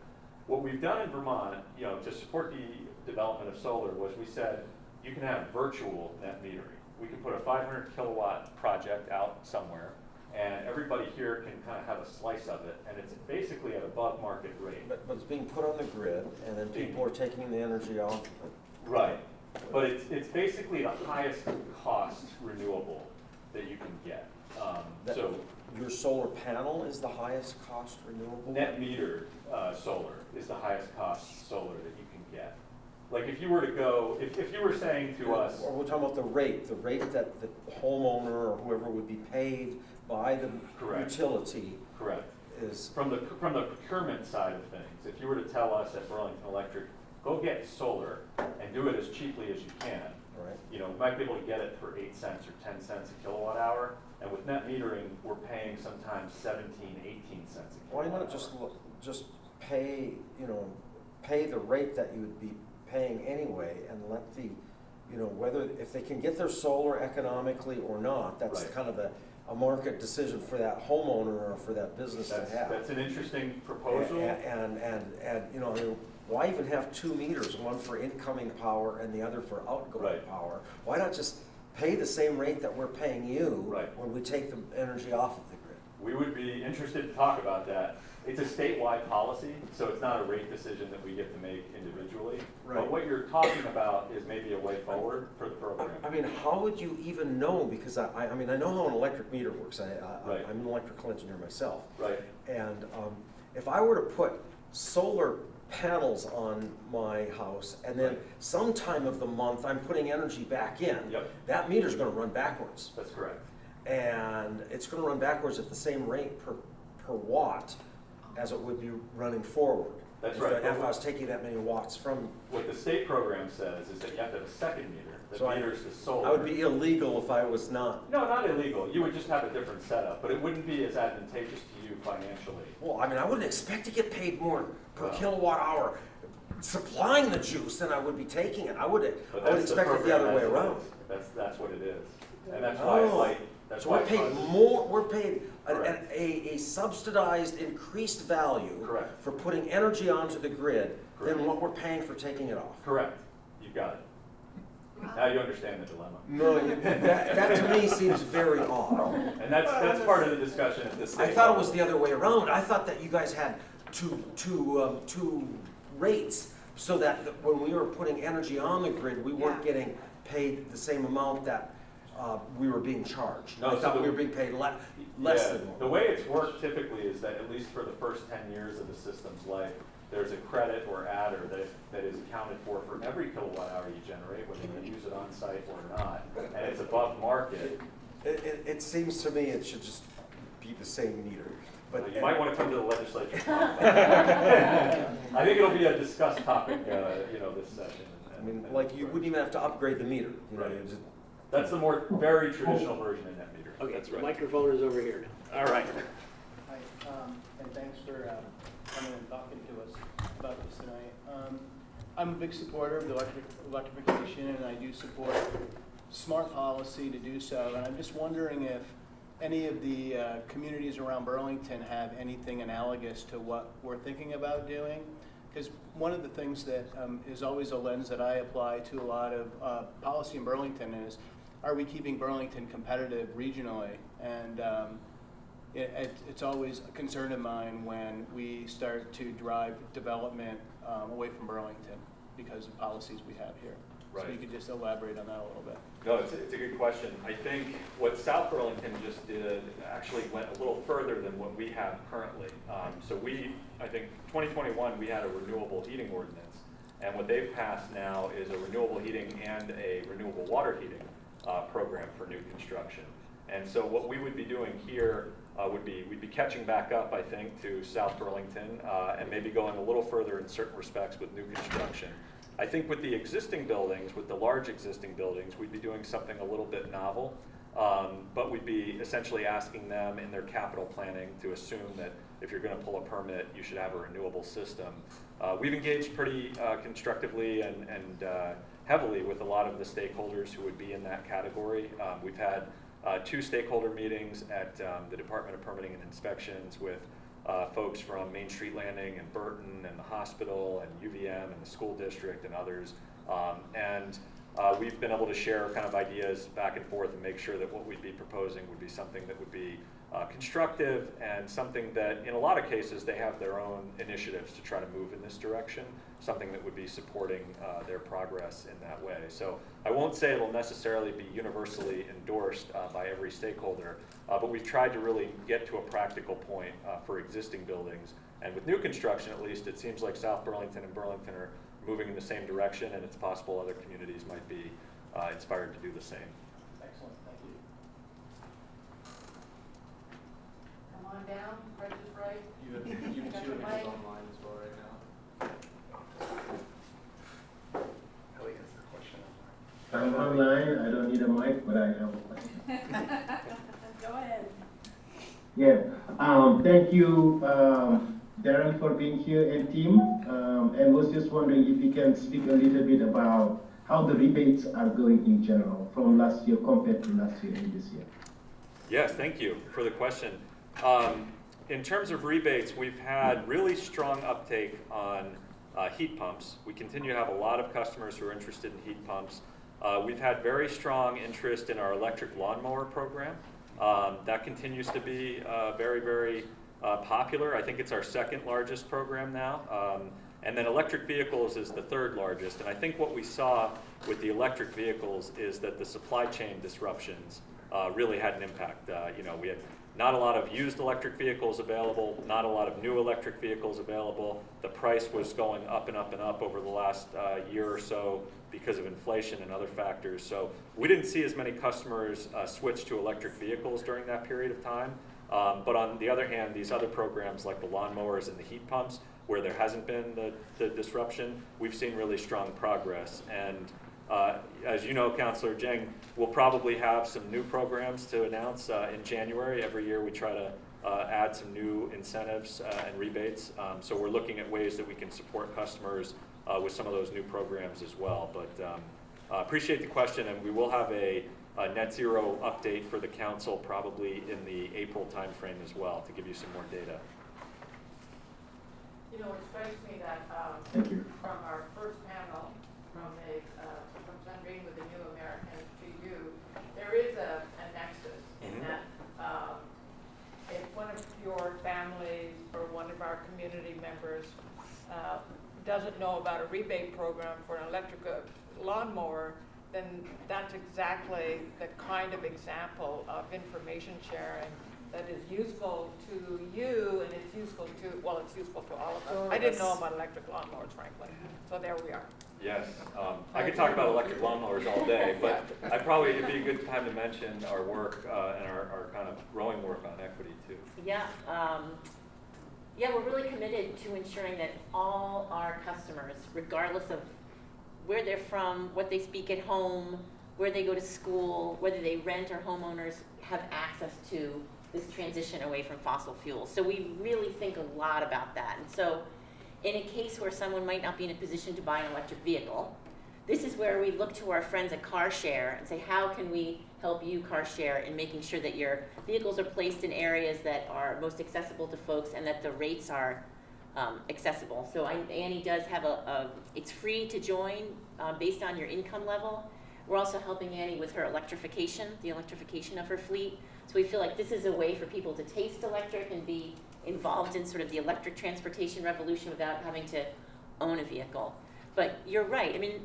What we've done in Vermont, you know, to support the development of solar was we said you can have virtual net metering. We can put a 500 kilowatt project out somewhere, and everybody here can kind of have a slice of it, and it's basically at above market rate. But, but it's being put on the grid, and then people are taking the energy off. Right, but it's, it's basically the highest cost renewable that you can get. Um, so Your solar panel is the highest cost renewable? net metered, uh, solar is the highest cost solar that you can get. Like if you were to go, if, if you were saying to us, Or we're talking about the rate, the rate that the homeowner or whoever would be paid by the Correct. utility correct, is, from the, from the procurement side of things, if you were to tell us at Burlington Electric, go get solar and do it as cheaply as you can, right? you know, we might be able to get it for eight cents or ten cents a kilowatt hour. And with net metering, we're paying sometimes 17, 18 cents a Why kilowatt not just, look- just pay, you know, pay the rate that you would be paying anyway and let the, you know, whether, if they can get their solar economically or not, that's Right. kind of a, a market decision for that homeowner or for that business to That's, have. that's an interesting proposal. And, and, and, and, you know, I mean, why even have two meters, one for incoming power and the other for outgoing Right. power? Why not just pay the same rate that we're paying you Right. when we take the energy off of the grid? We would be interested to talk about that. It's a statewide policy, so it's not a rate decision that we get to make individually. But what you're talking about is maybe a way forward for the program. I mean, how would you even know, because I, I I mean, I know how an electric meter works, I, I, Right. I'm an electrical engineer myself. Right, And, um, if I were to put solar panels on my house, and then Right. sometime of the month, I'm putting energy back in. Yep. That meter's gonna run backwards. that's correct. And it's gonna run backwards at the same rate per, per watt as it would be running forward. That's If right. I- If I was taking that many watts from, What the state program says is that you have to have a second meter So I- that meters the solar. I would be illegal if I was not. No, not illegal. You would just have a different setup, but it wouldn't be as advantageous to you financially. Well, I mean, I wouldn't expect to get paid more per Well. kilowatt hour supplying the juice than I would be taking it. I would, But I would the expect it the other way that's what it around. That's, that's what it is. And that's why it's Oh. like, that's So why we're paid more, we're paid Correct. a, a subsidized increased value Correct. for putting energy onto the grid than what we're paying for taking it off. Correct. You got it. Now you understand the dilemma. No, that, that to me seems very odd. And that's, that's part of the discussion at this I stage. thought it was the other way around. I thought that you guys had two, two, um, two rates, so that when we were putting energy on the grid, we weren't Yeah. getting paid the same amount that, uh, we were being charged. No, I so thought we were being paid le- less Yeah, than. The way it's worked typically is that at least for the first ten years of the system's life, there's a credit or adder that, that is accounted for for every kilowatt hour you generate, whether you use it on site or not, and it's above market. It, it, it seems to me it should just be the same meter, but. But you might want to come to the legislature. I think it'll be a discussed topic, uh, you know, this session. I mean, like, you wouldn't even have to upgrade the meter, you know, Right. You just. That's the more, very traditional version of net meter. Okay, That's right. microphone is over here now. All right. Hi, um, and thanks for, um, coming and talking to us about this tonight. Um, I'm a big supporter of the electric, electrification, and I do support smart policy to do so, and I'm just wondering if any of the, uh, communities around Burlington have anything analogous to what we're thinking about doing? Because one of the things that, um, is always a lens that I apply to a lot of, uh, policy in Burlington is, are we keeping Burlington competitive regionally? And, um, it, it, it's always a concern of mine when we start to drive development um, away from Burlington because of policies we have here. So you could just elaborate on that a little bit. No, it's, it's a good question. I think what South Burlington just did actually went a little further than what we have currently. Um, so we, I think, 2021, we had a renewable heating ordinance. And what they've passed now is a renewable heating and a renewable water heating uh, program for new construction. And so what we would be doing here uh, would be, we'd be catching back up, I think, to South Burlington uh, and maybe going a little further in certain respects with new construction. I think with the existing buildings, with the large existing buildings, we'd be doing something a little bit novel. Um, but we'd be essentially asking them in their capital planning to assume that if you're gonna pull a permit, you should have a renewable system. Uh, we've engaged pretty uh, constructively and, and uh, heavily with a lot of the stakeholders who would be in that category. Um, we've had uh, two stakeholder meetings at um, the Department of Permitting and Inspections with uh, folks from Main Street Landing and Burton and the hospital and UVM and the school district and others. Um, and uh, we've been able to share kind of ideas back and forth and make sure that what we'd be proposing would be something that would be uh, constructive and something that, in a lot of cases, they have their own initiatives to try to move in this direction, something that would be supporting uh, their progress in that way. So I won't say it'll necessarily be universally endorsed uh, by every stakeholder, uh, but we've tried to really get to a practical point uh, for existing buildings. And with new construction, at least, it seems like South Burlington and Burlington are moving in the same direction, and it's possible other communities might be uh, inspired to do the same. Excellent, thank you. Come on down, Price is Right. You have, you have two the names online as well right now. Ellie has a question. I'm online, I don't need a mic, but I have a question. Go ahead. Yeah, um, thank you, um, Darren for being here and team. Um, and was just wondering if you can speak a little bit about how the rebates are going in general from last year compared to last year and this year. Yes, thank you for the question. Um, in terms of rebates, we've had really strong uptake on uh, heat pumps. We continue to have a lot of customers who are interested in heat pumps. Uh, we've had very strong interest in our electric lawnmower program. Um, that continues to be uh, very, very uh, popular. I think it's our second largest program now. Um, and then electric vehicles is the third largest. And I think what we saw with the electric vehicles is that the supply chain disruptions uh, really had an impact. Uh, you know, we had not a lot of used electric vehicles available, not a lot of new electric vehicles available. The price was going up and up and up over the last uh, year or so because of inflation and other factors. So we didn't see as many customers uh, switch to electric vehicles during that period of time. Um, but on the other hand, these other programs like the lawnmowers and the heat pumps, where there hasn't been the, the disruption, we've seen really strong progress. And uh, as you know, Councillor Dieng, we'll probably have some new programs to announce uh, in January. Every year we try to uh, add some new incentives uh, and rebates. Um, so we're looking at ways that we can support customers uh, with some of those new programs as well. But um, uh, appreciate the question, and we will have a, a net zero update for the council probably in the April timeframe as well to give you some more data. You know, it strikes me that, um, Thank you. from our first panel, from the, uh, from Sandrine with the new doesn't know about a rebate program for an electric uh, lawnmower, then that's exactly the kind of example of information sharing that is useful to you and it's useful to, well, it's useful to all of us. of I didn't know about electric lawnmowers, frankly, so there we are. Yes, um, I could talk about electric lawnmowers all day, but I probably, it'd be a good time to mention our work, uh, and our, our kind of growing work on equity too. Yeah, um, yeah, we're really committed to ensuring that all our customers, regardless of where they're from, what they speak at home, where they go to school, whether they rent or homeowners, have access to this transition away from fossil fuels. So we really think a lot about that. And so in a case where someone might not be in a position to buy an electric vehicle, this is where we look to our friends at CarShare and say, how can we help you car share in making sure that your vehicles are placed in areas that are most accessible to folks and that the rates are um, accessible. So I, Annie does have a, a, it's free to join uh, based on your income level. We're also helping Annie with her electrification, the electrification of her fleet. So we feel like this is a way for people to taste electric and be involved in sort of the electric transportation revolution without having to own a vehicle. But you're right, I mean,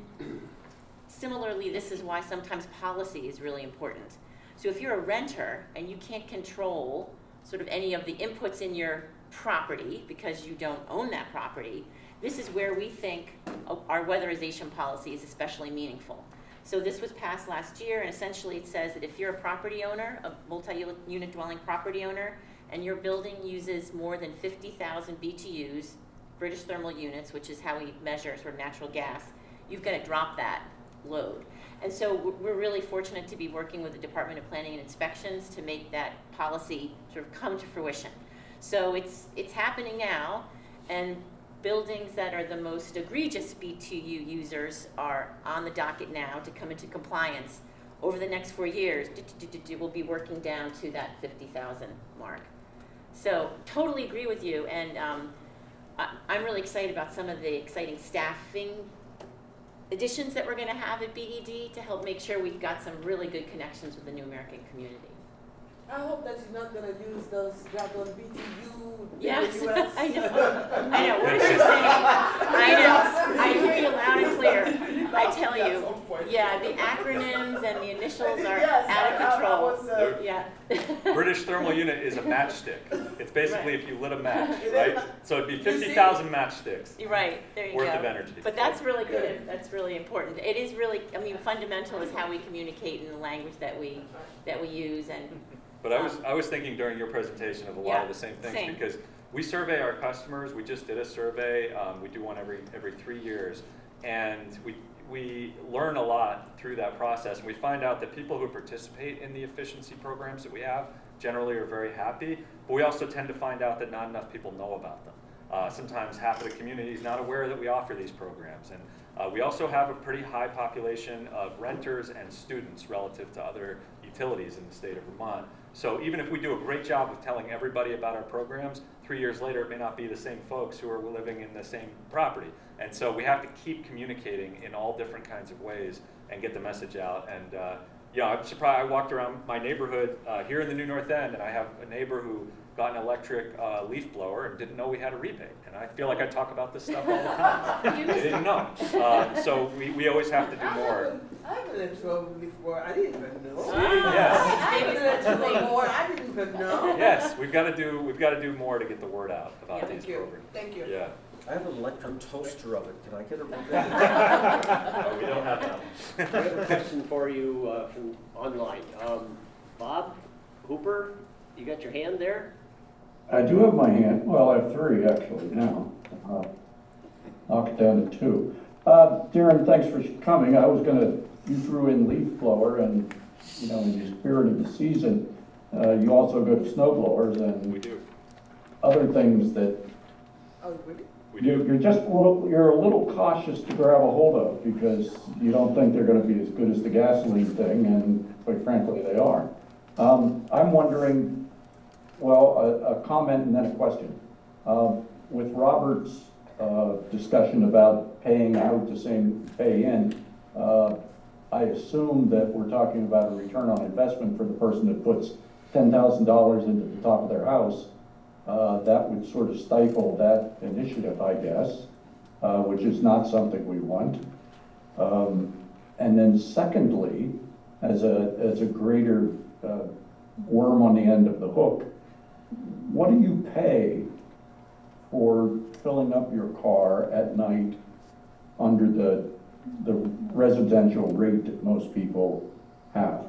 similarly, this is why sometimes policy is really important. So if you're a renter and you can't control sort of any of the inputs in your property because you don't own that property, this is where we think oh, our weatherization policy is especially meaningful. So this was passed last year, and essentially it says that if you're a property owner, a multi-unit dwelling property owner, and your building uses more than 50,000 BTUs, British thermal units, which is how we measure sort of natural gas, you've got to drop that load. And so we're- really fortunate to be working with the Department of Planning and Inspections to make that policy sort of come to fruition. So it's, it's happening now, and buildings that are the most egregious BTU users are on the docket now to come into compliance. Over the next four years, we'll be working down to that 50,000 mark. So totally agree with you, and um, I'm really excited about some of the exciting staffing additions that we're gonna have at BED to help make sure we've got some really good connections with the New American community. I hope that you're not gonna use those dragon BTU in the Yes, US. I know, I know, what is she saying? I know, I hear you loud and clear, I tell you. Yeah, the acronyms and the initials are Yes, out of control. was, uh, Yeah. British thermal unit is a matchstick. It's basically if you lit a match, right? So it'd be fifty thousand matchsticks. You're right, there you go. Worth of energy. But that's really good, that's really important. It is really, I mean, fundamental is how we communicate in the language that we, that we use and, But I was, I was thinking during your presentation of a lot Yeah, of the same things, same. because we survey our customers, we just did a survey, um, we do one every, every three years, and we, we learn a lot through that process, and we find out that people who participate in the efficiency programs that we have generally are very happy, but we also tend to find out that not enough people know about them. Uh, sometimes half of the community is not aware that we offer these programs, and uh, we also have a pretty high population of renters and students relative to other utilities in the state of Vermont. So even if we do a great job of telling everybody about our programs, three years later, it may not be the same folks who are living in the same property. And so we have to keep communicating in all different kinds of ways and get the message out. And uh, yeah, I'm surprised. I walked around my neighborhood uh, here in the New North End, and I have a neighbor who got an electric uh, leaf blower and didn't know we had a rebate. And I feel like I talk about this stuff all the time. they didn't know. Um, so we, we always have to do more. I have an intro before, I didn't even know. Yes. I have an intro before, I didn't even know. Yes, we've got to do we've got to do more to get the word out about Yeah, these thank you. programs. Thank you. Yeah. I have an electric toaster oven, can I get a rebate? No, we don't have that. I have a question for you uh, from online. Um, Bob Hooper, you got your hand there? I do have my hand, well, I have three actually now. Uh, Knock it down to two. Uh, Darren, thanks for coming. I was gonna, you threw in leaf blower and, you know, in the spirit of the season, uh, you also go to snow blowers and. We do. Other things that Oh, really? you- you're just, a little- you're a little cautious to grab a hold of because you don't think they're gonna be as good as the gasoline thing, and quite frankly, they are. Um, I'm wondering, well, a, a comment and then a question. Um, with Robert's, uh, discussion about paying out the same pay in, uh, I assume that we're talking about a return on investment for the person that puts ten thousand dollars into the top of their house. Uh, that would sort of stifle that initiative, I guess. uh, which is not something we want. Um, And then secondly, as a, as a greater uh, worm on the end of the hook, what do you pay for filling up your car at night under the, the residential rate that most people have?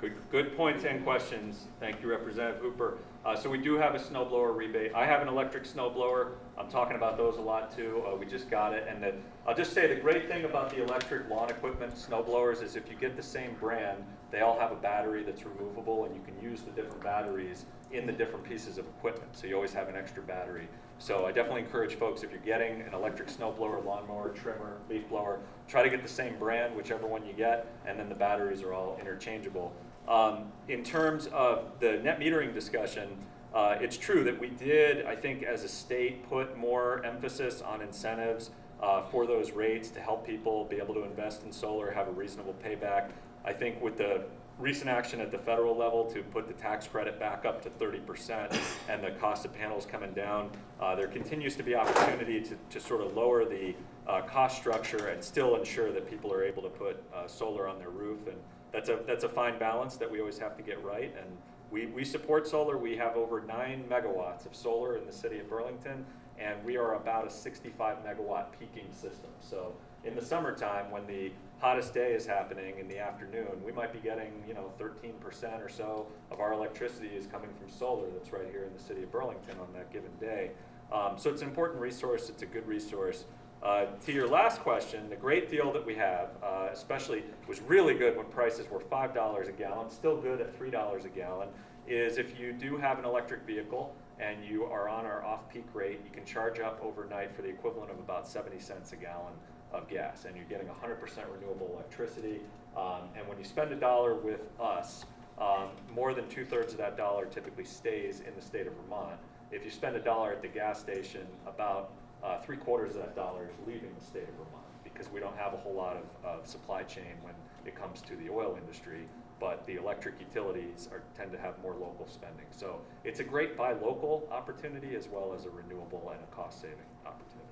Good, good points and questions. Thank you, Representative Hooper. Uh, so we do have a snow blower rebate. I have an electric snow blower. I'm talking about those a lot too. Uh, we just got it. And then I'll just say the great thing about the electric lawn equipment snow blowers is if you get the same brand, they all have a battery that's removable and you can use the different batteries in the different pieces of equipment. So you always have an extra battery. So I definitely encourage folks, if you're getting an electric snow blower, lawnmower, trimmer, leaf blower, try to get the same brand, whichever one you get, and then the batteries are all interchangeable. Um, in terms of the net metering discussion, uh, it's true that we did, I think, as a state, put more emphasis on incentives uh, for those rates to help people be able to invest in solar, have a reasonable payback. I think with the recent action at the federal level to put the tax credit back up to 30% and the cost of panels coming down, uh, there continues to be opportunity to, to sort of lower the uh, cost structure and still ensure that people are able to put uh, solar on their roof. And that's a, that's a fine balance that we always have to get right. And we, we support solar. We have over nine megawatts of solar in the city of Burlington, and we are about a 65 megawatt peaking system. So in the summertime, when the hottest day is happening in the afternoon, we might be getting, you know, 13% or so of our electricity is coming from solar that's right here in the city of Burlington on that given day. Um, so it's an important resource. It's a good resource. Uh, to your last question, the great deal that we have, uh, especially was really good when prices were $5 a gallon, still good at $3 a gallon, is if you do have an electric vehicle and you are on our off-peak rate, you can charge up overnight for the equivalent of about 70 cents a gallon of gas, and you're getting 100% renewable electricity. Um, and when you spend a dollar with us, um, more than two-thirds of that dollar typically stays in the state of Vermont. If you spend a dollar at the gas station, about uh, three quarters of that dollar is leaving the state of Vermont because we don't have a whole lot of, of supply chain when it comes to the oil industry, but the electric utilities are, tend to have more local spending. So it's a great buy local opportunity as well as a renewable and a cost saving opportunity.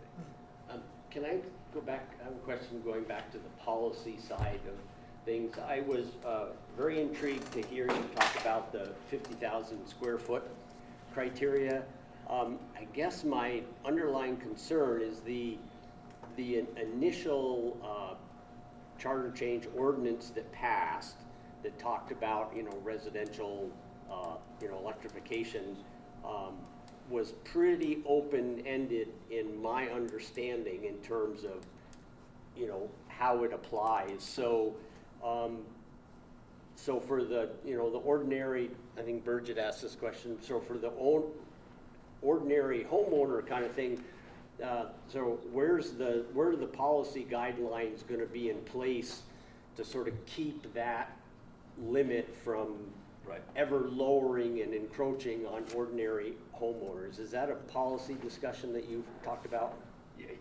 Um, Can I go back, I have a question going back to the policy side of things. I was uh, very intrigued to hear you talk about the 50,000 square foot criteria. Um, I guess my underlying concern is the, the initial uh, charter change ordinance that passed that talked about, you know, residential, uh, you know, electrification, um, was pretty open-ended in my understanding in terms of, you know, how it applies. So, um, so for the, you know, the ordinary, I think Burgett asked this question, so for the ordinary homeowner kind of thing, uh, so where's the, where are the policy guidelines gonna be in place to sort of keep that limit from Right. ever lowering and encroaching on ordinary homeowners? Is that a policy discussion that you've talked about?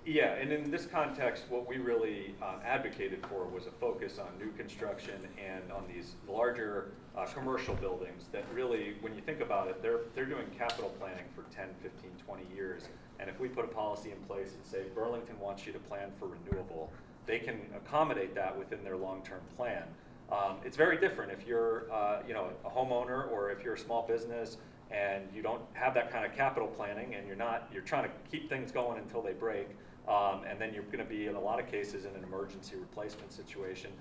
Yeah, and in this context, what we really um, advocated for was a focus on new construction and on these larger uh, commercial buildings that really, when you think about it, they're, they're doing capital planning for 10, 15, 20 years. And if we put a policy in place and say Burlington wants you to plan for renewable, they can accommodate that within their long-term plan. Um, it's very different if you're, uh, you know, a homeowner or if you're a small business and you don't have that kind of capital planning and you're not, you're trying to keep things going until they break. Um, and then you're going to be, in a lot of cases, in an emergency replacement situation.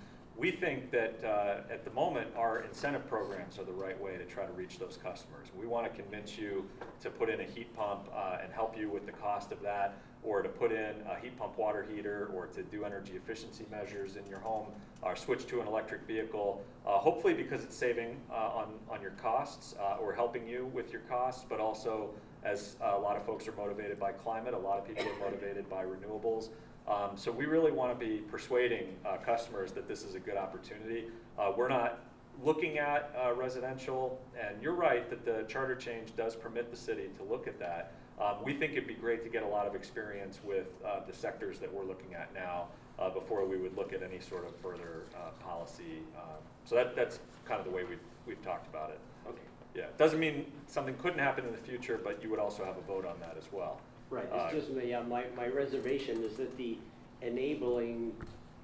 We think that uh, at the moment, our incentive programs are the right way to try to reach those customers. We want to convince you to put in a heat pump uh, and help you with the cost of that, or to put in a heat pump water heater, or to do energy efficiency measures in your home, or switch to an electric vehicle. Uh, hopefully, because it's saving uh, on on your costs uh, or helping you with your costs, but also as a lot of folks are motivated by climate, a lot of people are motivated by renewables. Um, so we really want to be persuading uh, customers that this is a good opportunity. Uh, we're not looking at uh, residential, and you're right that the charter change does permit the city to look at that. Um, we think it'd be great to get a lot of experience with uh, the sectors that we're looking at now uh, before we would look at any sort of further uh, policy. Um, so that, that's kind of the way we've, we've talked about it. Okay. Yeah, doesn't mean something couldn't happen in the future, but you would also have a vote on that as well. Right, Uh, it's just, my- yeah, my, my reservation is that the enabling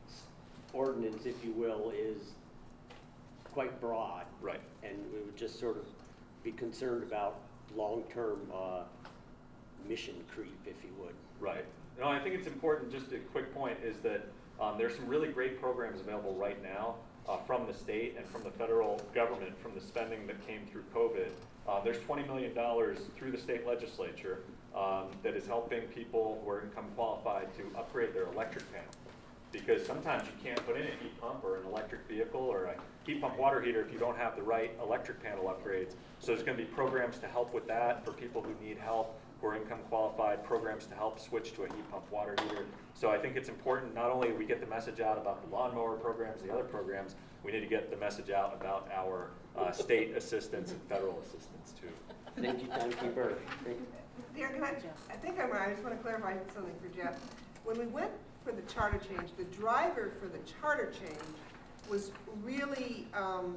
s- ordinance, if you will, is quite broad. Right. And we would just sort of be concerned about long-term, uh, mission creep, if you would. Right. No, I think it's important, just a quick point, is that um, there's some really great programs available right now uh, from the state and from the federal government, from the spending that came through COVID. Uh, There's $20 million through the state legislature um, that is helping people who are income qualified to upgrade their electric panel. Because sometimes you can't put in a heat pump or an electric vehicle or a heat pump water heater if you don't have the right electric panel upgrades. So there's gonna be programs to help with that for people who need help, who are income qualified, programs to help switch to a heat pump water heater. So I think it's important, not only we get the message out about the lawnmower programs, the other programs, we need to get the message out about our uh, state assistance and federal assistance too. Thank you, timekeeper. Thank- Can I, I think I'm right, I just want to clarify something for Jeff. When we went for the charter change, the driver for the charter change was really um,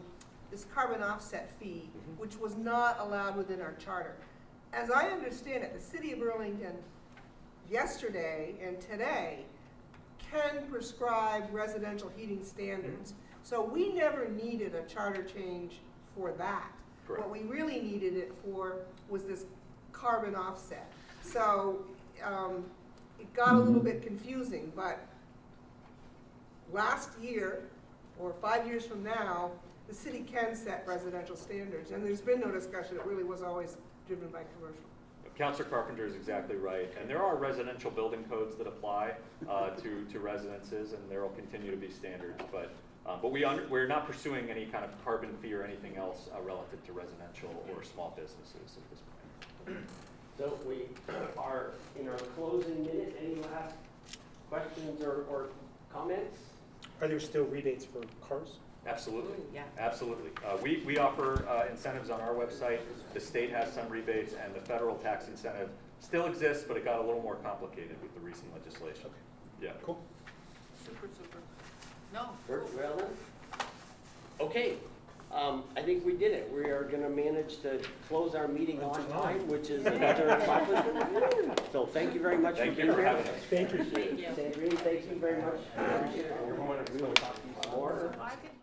this carbon offset fee, which was not allowed within our charter. As I understand it, the city of Burlington yesterday and today can prescribe residential heating standards. So we never needed a charter change for that. What we really needed it for was this carbon offset. So, um, it got a little bit confusing, but last year, or five years from now, the city can set residential standards, and there's been no discussion, it really was always driven by commercial. Counselor Carpenter is exactly right, and there are residential building codes that apply uh, to, to residences, and there will continue to be standards, but, uh, but we, under- we're not pursuing any kind of carbon fee or anything else uh, relative to residential or small businesses at this point. So we are in our closing minute. Any last questions or, or comments? Are there still rebates for cars? Absolutely. Yeah. Absolutely. Uh, We, we offer uh, incentives on our website. The state has some rebates, and the federal tax incentive still exists, but it got a little more complicated with the recent legislation. Yeah. Cool. Super, super. No. Very Well. Okay, um, I think we did it. We are gonna manage to close our meeting on time, which is another accomplishment. So thank you very much for Thank you being for here. having us. Thank you. Thank you. Sandrine, thank you very much. Appreciate it. Everyone, we will talk to you some more. I could